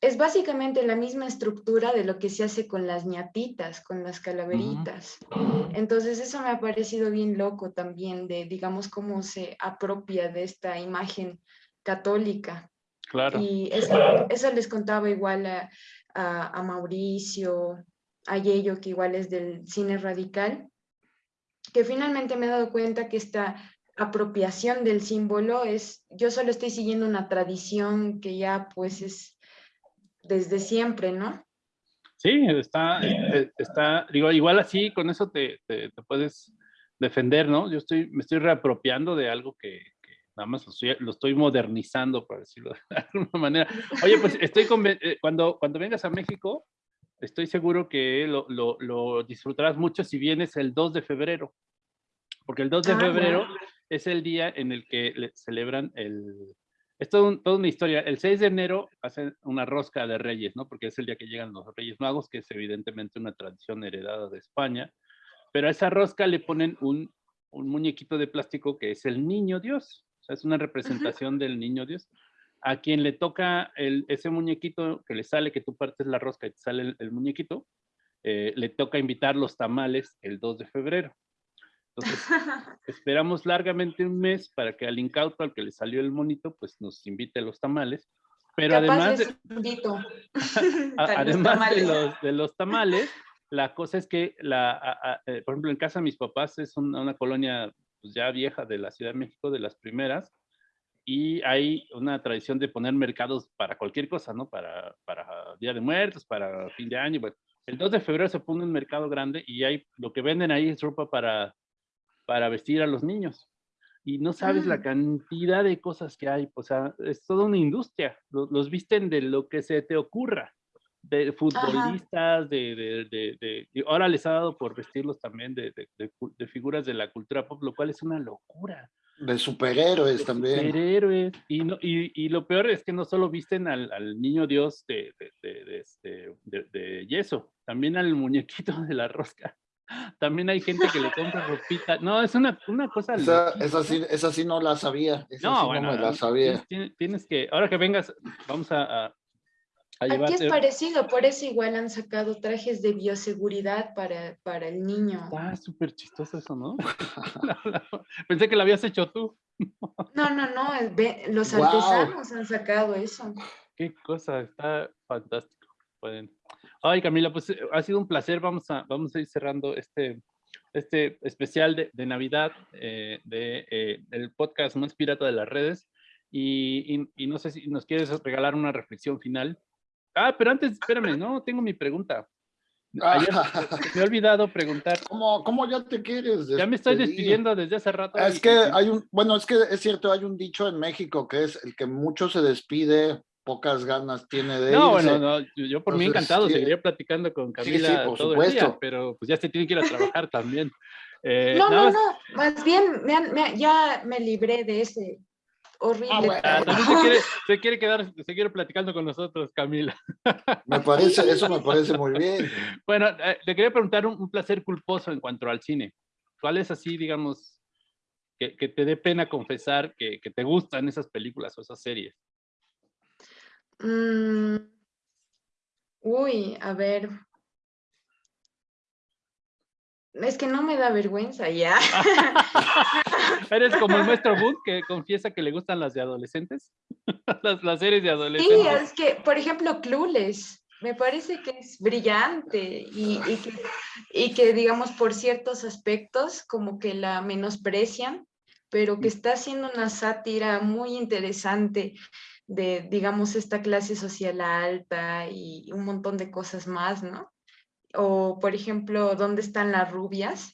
[SPEAKER 2] es básicamente la misma estructura de lo que se hace con las ñatitas, con las calaveritas. Entonces eso me ha parecido bien loco también, de digamos cómo se apropia de esta imagen católica. Y eso, les contaba igual a, a, Mauricio, a Yello, que igual es del cine radical, que finalmente me he dado cuenta que esta apropiación del símbolo es, yo solo estoy siguiendo una tradición que ya pues es desde siempre, ¿no?
[SPEAKER 1] Sí, está, eh, está, digo, igual así, con eso te, te, te puedes defender, ¿no? Yo estoy, me estoy reapropiando de algo que, nada más lo estoy, modernizando, por decirlo de alguna manera. Oye, pues estoy eh, cuando, cuando vengas a México, estoy seguro que lo, lo, lo, disfrutarás mucho si vienes el 2 de febrero, porque el 2 de ah, febrero es el día en el que celebran el... Es todo toda una historia. El 6 de enero hacen una rosca de reyes, ¿no? Porque es el día que llegan los reyes magos, que es evidentemente una tradición heredada de España. Pero a esa rosca le ponen un, un muñequito de plástico que es el niño Dios es una representación del niño Dios. A quien le toca el, ese muñequito que le sale, que tú partes la rosca y te sale el, muñequito, eh, le toca invitar los tamales el 2 de febrero. Entonces, esperamos largamente un mes para que al incauto, al que le salió el monito, pues nos invite a los tamales. Pero además, de, además de, los, de los tamales, la cosa es que, la, eh, por ejemplo, en casa de mis papás es una, una, colonia pues, ya vieja de la Ciudad de México, de las primeras, y hay una tradición de poner mercados para cualquier cosa, ¿no? Para, para Día de Muertos, para fin de año. el 2 de febrero se pone un mercado grande y hay, lo que venden ahí es ropa para, para vestir a los niños. Y no sabes la ah. cantidad de cosas que hay, o sea, es toda una industria. Los, los visten de lo que se te ocurra de futbolistas, de, de, de, ahora les ha dado por vestirlos también de, figuras de la cultura pop, lo cual es una locura.
[SPEAKER 3] De superhéroes también.
[SPEAKER 1] Superhéroes. Y, no, y, y, lo peor es que no solo visten al, al niño Dios de, este, de, yeso, también al muñequito de la rosca. También hay gente que le compra ropita. No, es una, una cosa.
[SPEAKER 3] Esa, esa, sí, esa, sí, no la sabía. no, bueno, no me la sabía.
[SPEAKER 1] Tienes, que, ahora que vengas, vamos a
[SPEAKER 2] Aquí es parecido, por eso igual han sacado trajes de bioseguridad para, para el niño.
[SPEAKER 1] Está súper chistoso eso, ¿no? Pensé que lo habías hecho tú.
[SPEAKER 2] no, no, no, los artesanos han sacado eso.
[SPEAKER 1] Qué cosa, está fantástico. Pueden. Ay, Camila, pues eh, ha sido un placer. Vamos a, vamos a ir cerrando este, este especial de, de Navidad eh, de, eh, del podcast más pirata de las redes. Y, y, y, no sé si nos quieres regalar una reflexión final. Ah, pero antes, espérame, no, tengo mi pregunta. Ah. me he olvidado preguntar.
[SPEAKER 3] ¿Cómo, ¿Cómo, ya te quieres?
[SPEAKER 1] Ya me estoy despidiendo desde hace rato.
[SPEAKER 3] Es que hay un, bueno, es que es cierto, hay un dicho en México que es el que mucho se despide, pocas ganas tiene de
[SPEAKER 1] No,
[SPEAKER 3] irse.
[SPEAKER 1] bueno, no, yo, yo por mí
[SPEAKER 3] Entonces,
[SPEAKER 1] encantado,
[SPEAKER 3] sí.
[SPEAKER 1] seguiría platicando con
[SPEAKER 3] sí,
[SPEAKER 1] Camila
[SPEAKER 3] por
[SPEAKER 1] todo el día,
[SPEAKER 3] supuesto.
[SPEAKER 1] pero pues ya se tiene que ir a trabajar también. Eh,
[SPEAKER 2] No, no,
[SPEAKER 1] más-
[SPEAKER 2] no, más bien me han- me- ya me libré de ese horrible.
[SPEAKER 3] Ah, bueno.
[SPEAKER 1] También se quiere, se quiere quedar, se quiere platicando con nosotros, Camila.
[SPEAKER 3] Me parece, eso me parece muy bien.
[SPEAKER 1] Bueno, eh, le quería preguntar un, un placer culposo en cuanto al cine. ¿Cuál es así, digamos, que, que te dé pena confesar que, que te gustan esas películas o esas series?
[SPEAKER 2] Mm, uy, a ver. Es que no me da vergüenza ya.
[SPEAKER 1] ¿Eres como el maestro Boone que confiesa que le gustan las de adolescentes? las, las series de
[SPEAKER 2] Sí,
[SPEAKER 1] adolescentes.
[SPEAKER 2] es que, por ejemplo, Clueless, me parece que es brillante y, y que, y que, digamos, por ciertos aspectos como que la menosprecian, pero que está haciendo una sátira muy interesante de, digamos, esta clase social alta y un montón de cosas más, ¿no? O, por ejemplo, ¿dónde están las rubias?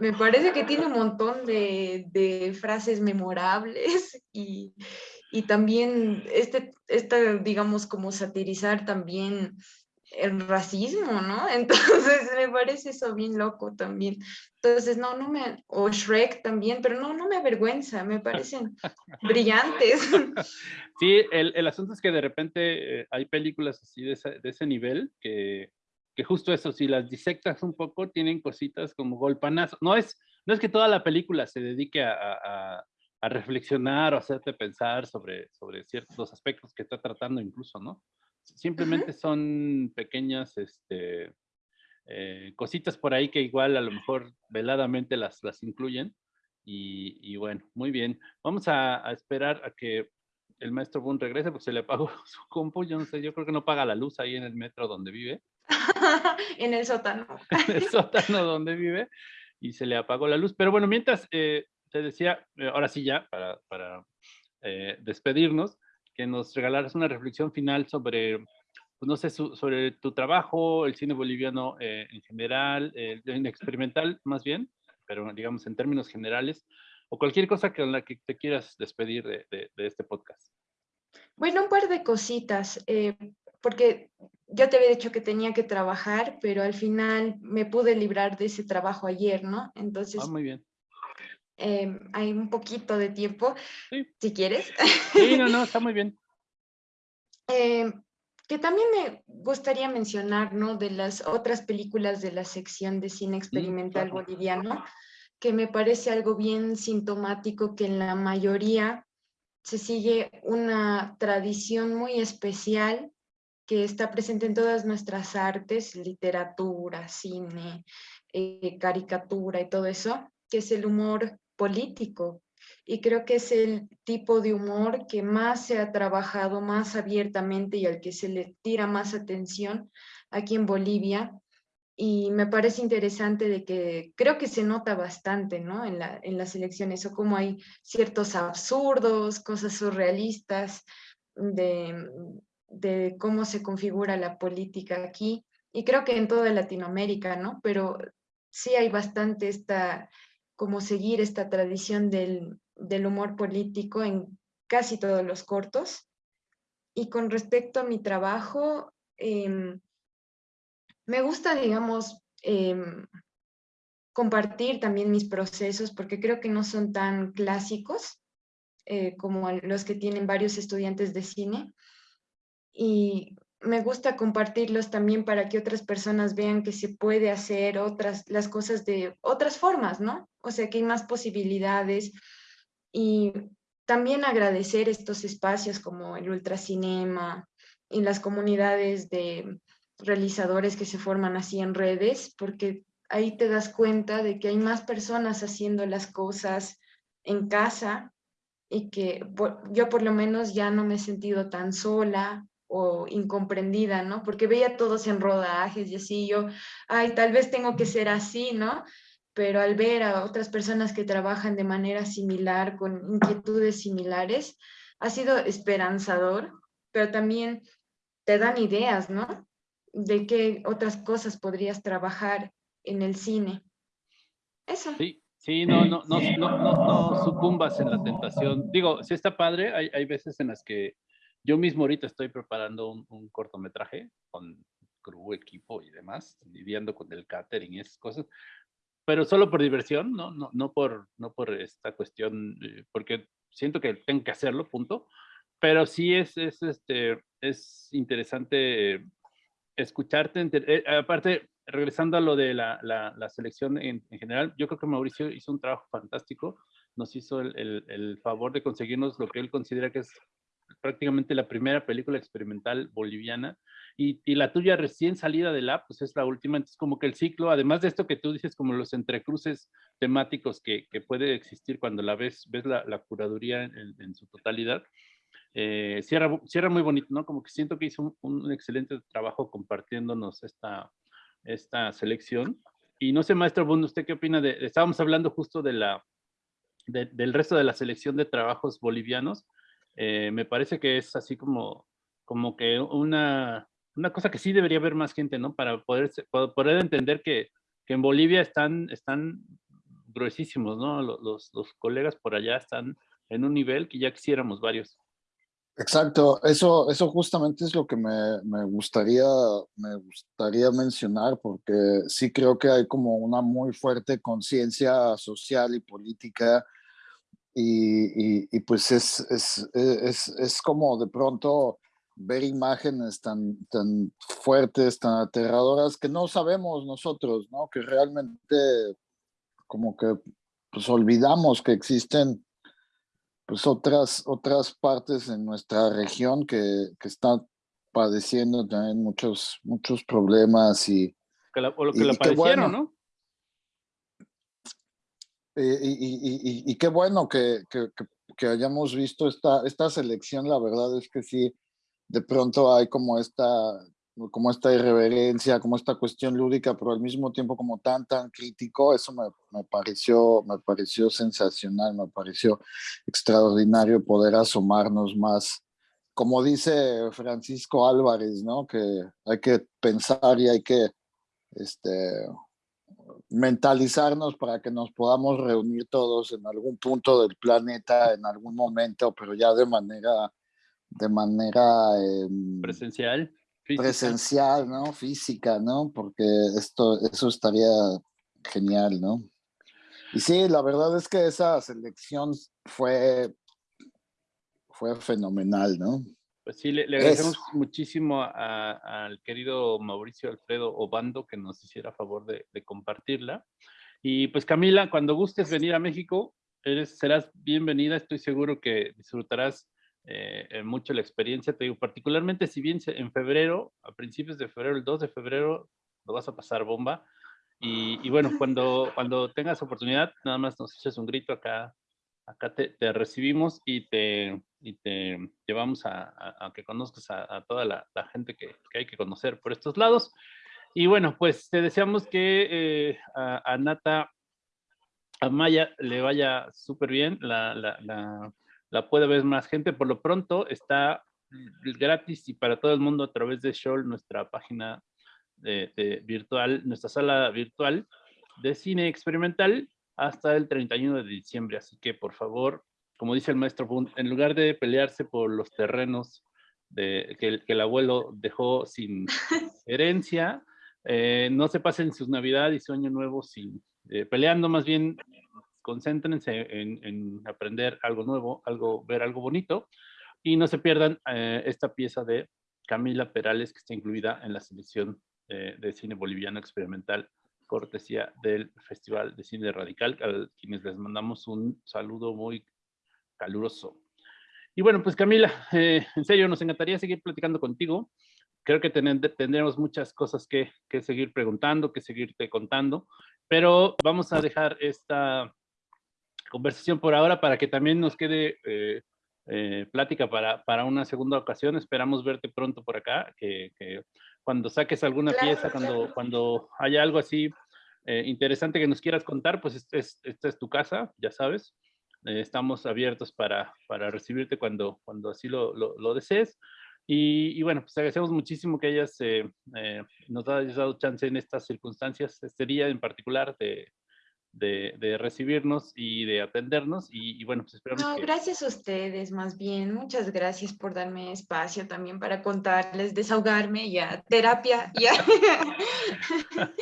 [SPEAKER 2] Me parece que tiene un montón de, de frases memorables y, y también este, esta, digamos, como satirizar también el racismo, ¿no? Entonces me parece eso bien loco también. Entonces, no, no me, o Shrek también, pero no, no me avergüenza, me parecen brillantes.
[SPEAKER 1] Sí, el, el asunto es que de repente eh, hay películas así de ese, de ese nivel que, que justo eso, si las disectas un poco, tienen cositas como golpanazo. No es, no es que toda la película se dedique a, a- reflexionar o hacerte pensar sobre, sobre ciertos aspectos que está tratando incluso, ¿no? Simplemente son pequeñas este, eh, cositas por ahí que igual a lo mejor veladamente las, las incluyen. Y, y bueno, muy bien. Vamos a, a esperar a que el maestro Boone regrese porque se le apagó su compu. Yo no sé, yo creo que no paga la luz ahí en el metro donde vive,
[SPEAKER 2] en el sótano.
[SPEAKER 1] en el sótano donde vive, y se le apagó la luz. Pero bueno, mientras eh, te decía, eh, ahora sí ya, para, para eh, despedirnos, que nos regalaras una reflexión final sobre, pues no sé, su- sobre tu trabajo, el cine boliviano eh, en general, en experimental más bien, pero digamos en términos generales, o cualquier cosa con la que te quieras despedir de, de- de este podcast.
[SPEAKER 2] Bueno, un par de cositas, eh, porque yo te había dicho que tenía que trabajar, pero al final me pude librar de ese trabajo ayer, ¿no? Entonces,
[SPEAKER 1] Ah, muy bien.
[SPEAKER 2] eh, hay un poquito de tiempo,
[SPEAKER 1] Sí.
[SPEAKER 2] si quieres.
[SPEAKER 1] Sí, no, no, está muy bien.
[SPEAKER 2] Eh, que también me gustaría mencionar, ¿no? De las otras películas de la sección de cine experimental
[SPEAKER 1] claro.
[SPEAKER 2] boliviano, que me parece algo bien sintomático que en la mayoría se sigue una tradición muy especial que está presente en todas nuestras artes, literatura, cine, eh, caricatura y todo eso, que es el humor político. Y creo que es el tipo de humor que más se ha trabajado más abiertamente y al que se le tira más atención aquí en Bolivia. Y me parece interesante de que creo que se nota bastante, ¿no? En, la, en las elecciones, o como hay ciertos absurdos, cosas surrealistas de, de cómo se configura la política aquí. Y creo que en toda Latinoamérica, ¿no? Pero sí hay bastante esta, como seguir esta tradición del, del humor político en casi todos los cortos. Y con respecto a mi trabajo, em, me gusta, digamos, em, compartir también mis procesos porque creo que no son tan clásicos eh, como los que tienen varios estudiantes de cine. Y me gusta compartirlos también para que otras personas vean que se puede hacer otras, las cosas de otras formas, ¿no? O sea, que hay más posibilidades. Y también agradecer estos espacios como el ultracinema y las comunidades de realizadores que se forman así en redes, porque ahí te das cuenta de que hay más personas haciendo las cosas en casa y que por- yo por lo menos ya no me he sentido tan sola o incomprendida, ¿no? Porque veía todos en rodajes y así yo, ay, tal vez tengo que ser así, ¿no? Pero al ver a otras personas que trabajan de manera similar, con inquietudes similares, ha sido esperanzador, pero también te dan ideas, ¿no? De qué otras cosas podrías trabajar en el cine. Eso.
[SPEAKER 1] Sí, sí, no, no, no, no, no, no sucumbas en la tentación. Digo, sí está padre, hay, hay veces en las que Yo mismo ahorita estoy preparando un, un cortometraje con crew, equipo y demás, lidiando con el catering y esas cosas, pero solo por diversión, no, no, no, por, no por esta cuestión, eh, porque siento que tengo que hacerlo, punto, pero sí es, es, este, es interesante escucharte, eh, aparte, regresando a lo de la, la, la selección en, en, general, yo creo que Mauricio hizo un trabajo fantástico, nos hizo el, el, el favor de conseguirnos lo que él considera que es prácticamente la primera película experimental boliviana y, y, la tuya recién salida del app, pues es la última, entonces como que el ciclo, además de esto que tú dices, como los entrecruces temáticos que, que puede existir cuando la ves, ves la, la curaduría en, en, su totalidad, eh, cierra, cierra muy bonito, ¿no? Como que siento que hizo un, un excelente trabajo compartiéndonos esta, esta selección. Y no sé, maestro Bund, ¿usted qué opina? De, estábamos hablando justo de la, de, del resto de la selección de trabajos bolivianos. Eh, me parece que es así como, como que una, una cosa que sí debería haber más gente, ¿no? Para poder, poder entender que, que en Bolivia están, están gruesísimos, ¿no? Los, los, colegas por allá están en un nivel que ya quisiéramos varios.
[SPEAKER 3] Exacto, eso, eso justamente es lo que me, me, gustaría, me gustaría mencionar, porque sí creo que hay como una muy fuerte conciencia social y política, y, y, y pues es, es, es, es como de pronto ver imágenes tan, tan fuertes, tan aterradoras, que no sabemos nosotros, ¿no? Que realmente como que pues olvidamos que existen pues otras, otras partes en nuestra región que, que están padeciendo también muchos, muchos problemas y...
[SPEAKER 1] Que la, o lo que y, la padecieron, bueno, ¿no?
[SPEAKER 3] Y, y, y, qué bueno que, que, que, hayamos visto esta, esta selección, la verdad es que sí, de pronto hay como esta, como esta irreverencia, como esta cuestión lúdica, pero al mismo tiempo como tan, tan crítico, eso me, me, pareció, me pareció sensacional, me pareció extraordinario poder asomarnos más. Como dice Francisco Álvarez, ¿no? Que hay que pensar y hay que este, mentalizarnos para que nos podamos reunir todos en algún punto del planeta, en algún momento, pero ya de manera de manera eh,
[SPEAKER 1] presencial.
[SPEAKER 3] Física. Presencial, ¿no? Física, ¿no? Porque esto, eso estaría genial, ¿no? Y sí, la verdad es que esa selección fue, fue fenomenal, ¿no?
[SPEAKER 1] Pues sí, le, le agradecemos es. muchísimo al querido Mauricio Alfredo Obando que nos hiciera favor de, de, compartirla. Y pues Camila, cuando gustes venir a México, eres, serás bienvenida. Estoy seguro que disfrutarás eh, mucho la experiencia, te digo, particularmente si bien en febrero, a principios de febrero, el 2 de febrero, lo vas a pasar bomba. Y, y bueno, cuando, cuando tengas oportunidad, nada más nos eches un grito acá, acá te, te recibimos y te, y te llevamos a, que conozcas a, toda la, gente que, que, hay que conocer por estos lados. Y bueno, pues te deseamos que eh, a, Nata, a Maya le vaya súper bien la, la, la puede ver más gente. Por lo pronto está gratis y para todo el mundo a través de Shoal, nuestra página de virtual, nuestra sala virtual de cine experimental hasta el 31 de diciembre. Así que por favor, como dice el maestro Bund, en lugar de pelearse por los terrenos de, que, el, que el abuelo dejó sin herencia, eh, no se pasen sus navidades y su año nuevo sin, eh, peleando, más bien concéntrense en, en, aprender algo nuevo, algo, ver algo bonito y no se pierdan eh, esta pieza de Camila Perales que está incluida en la selección eh, de cine boliviano experimental cortesía del Festival de Cine Radical, a quienes les mandamos un saludo muy caluroso. Y bueno, pues Camila, eh, en serio, nos encantaría seguir platicando contigo. Creo que ten, tendremos muchas cosas que, que seguir preguntando, que seguirte contando, pero vamos a dejar esta conversación por ahora para que también nos quede eh, eh, plática para, para una segunda ocasión. Esperamos verte pronto por acá, que, que cuando saques alguna claro, pieza, cuando, claro. cuando haya algo así interesante que nos quieras contar, pues es, es, esta es tu casa, ya sabes. Eh, estamos abiertos para, para recibirte cuando, cuando así lo, lo, desees. Y, y, bueno, pues agradecemos muchísimo que hayas, eh, eh, nos hayas dado chance en estas circunstancias, este día en particular de, de, de recibirnos y de atendernos. Y, y bueno, pues esperamos
[SPEAKER 2] No,
[SPEAKER 1] que...
[SPEAKER 2] gracias a ustedes, más bien. Muchas gracias por darme espacio también para contarles, desahogarme, ya, terapia, ya.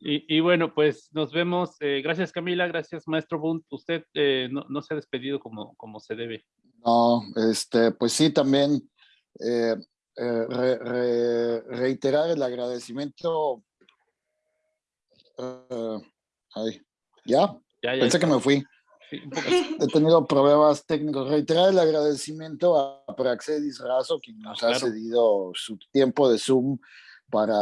[SPEAKER 1] Y, y bueno, pues nos vemos. eh, gracias Camila, gracias Maestro Bunt. Usted eh, no, no se ha despedido como, como se debe.
[SPEAKER 3] No, este, pues sí, también eh, eh, re- re- reiterar el agradecimiento. eh, ay, ya,
[SPEAKER 1] Ya, ya
[SPEAKER 3] pensé que me fui.
[SPEAKER 1] Sí.
[SPEAKER 3] He tenido problemas técnicos. Reiterar el agradecimiento a Praxedis Razo, quien nos
[SPEAKER 1] Ah,
[SPEAKER 3] ha
[SPEAKER 1] claro.
[SPEAKER 3] cedido su tiempo de Zoom para,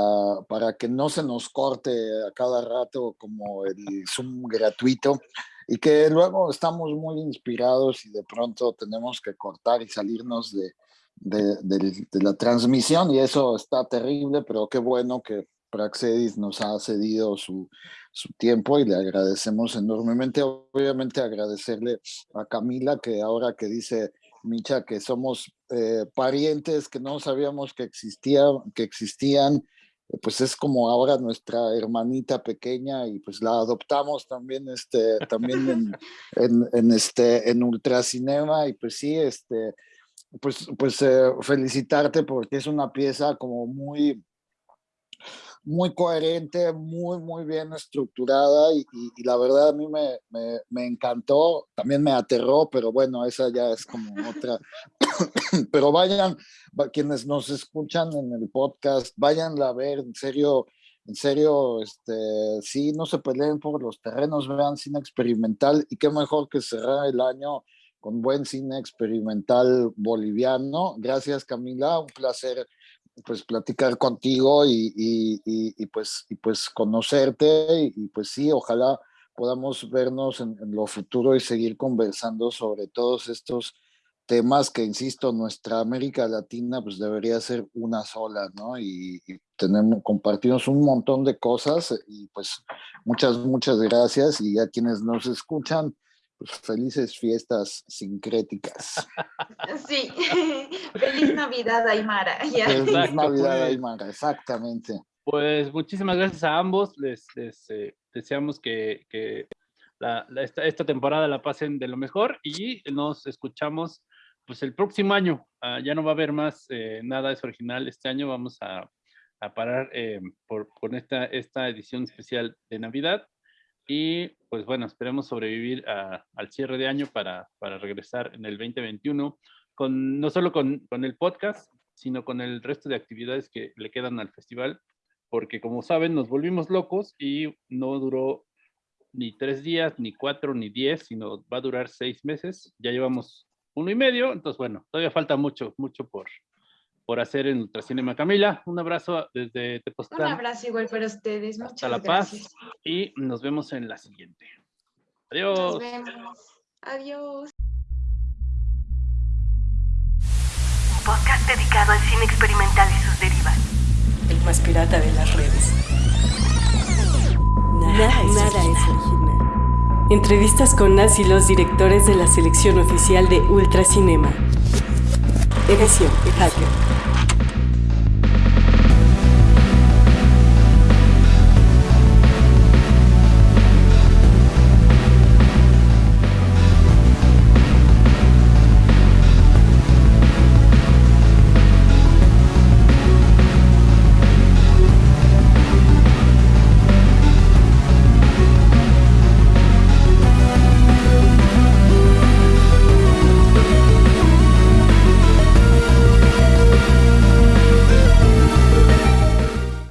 [SPEAKER 3] para que no se nos corte a cada rato como el Zoom gratuito y que luego estamos muy inspirados y de pronto tenemos que cortar y salirnos de, de, del- de la transmisión y eso está terrible, pero qué bueno que Praxedis nos ha cedido su, su tiempo y le agradecemos enormemente. Obviamente agradecerle a Camila que ahora que dice Micha que somos eh, parientes que no sabíamos que, existía, que existían, eh, pues es como ahora nuestra hermanita pequeña y pues la adoptamos también, este, también en, en, en este, en Ultracinema y pues sí, este, pues, pues eh, felicitarte porque es una pieza como muy muy coherente, muy, muy bien estructurada y, y- y la verdad a mí me, me- me encantó, también me aterró, pero bueno, esa ya es como otra. pero vayan, va- quienes nos escuchan en el podcast, váyanla a ver, en serio, en serio, este, sí, no se peleen por los terrenos, vean cine experimental y qué mejor que cerrar el año con buen cine experimental boliviano. Gracias Camila, un placer pues platicar contigo y, y, pues, y pues conocerte y, pues sí, ojalá podamos vernos en, en, lo futuro y seguir conversando sobre todos estos temas que, insisto, nuestra América Latina pues debería ser una sola, ¿no? Y, tenemos, compartimos un montón de cosas y pues muchas, muchas gracias y a quienes nos escuchan, felices fiestas sincréticas.
[SPEAKER 2] Sí, feliz Navidad, Aymara. Ya.
[SPEAKER 3] Feliz
[SPEAKER 1] Exacto,
[SPEAKER 3] Navidad,
[SPEAKER 1] pues.
[SPEAKER 3] Aymara, exactamente.
[SPEAKER 1] Pues muchísimas gracias a ambos. Les, les eh, deseamos que, que la, la- esta, esta temporada la pasen de lo mejor y nos escuchamos pues el próximo año. Ah, ya no va a haber más eh, nada es original. Este año vamos a, a parar eh, por, con esta, esta edición especial de Navidad. Y pues bueno, esperemos sobrevivir al cierre de año para, para regresar en el 2021, con, no solo con, con el podcast, sino con el resto de actividades que le quedan al festival, porque como saben, nos volvimos locos y no duró ni tres días, ni cuatro, ni diez, sino va a durar seis meses. Ya llevamos uno y medio, entonces bueno, todavía falta mucho, mucho por, por hacer en Ultracinema. Camila, un abrazo desde
[SPEAKER 2] Un
[SPEAKER 1] Tepoztlán.
[SPEAKER 2] abrazo igual para ustedes. Muchas
[SPEAKER 1] Hasta La
[SPEAKER 2] gracias.
[SPEAKER 1] Paz y nos vemos en la siguiente.
[SPEAKER 2] Nos
[SPEAKER 1] Adiós.
[SPEAKER 2] vemos. Adiós.
[SPEAKER 4] Un podcast dedicado al cine experimental y sus derivas.
[SPEAKER 5] el más pirata de las redes. Nada, nada es original. Entrevistas con las y los directores de la selección oficial de Ultracinema. 别客气别客气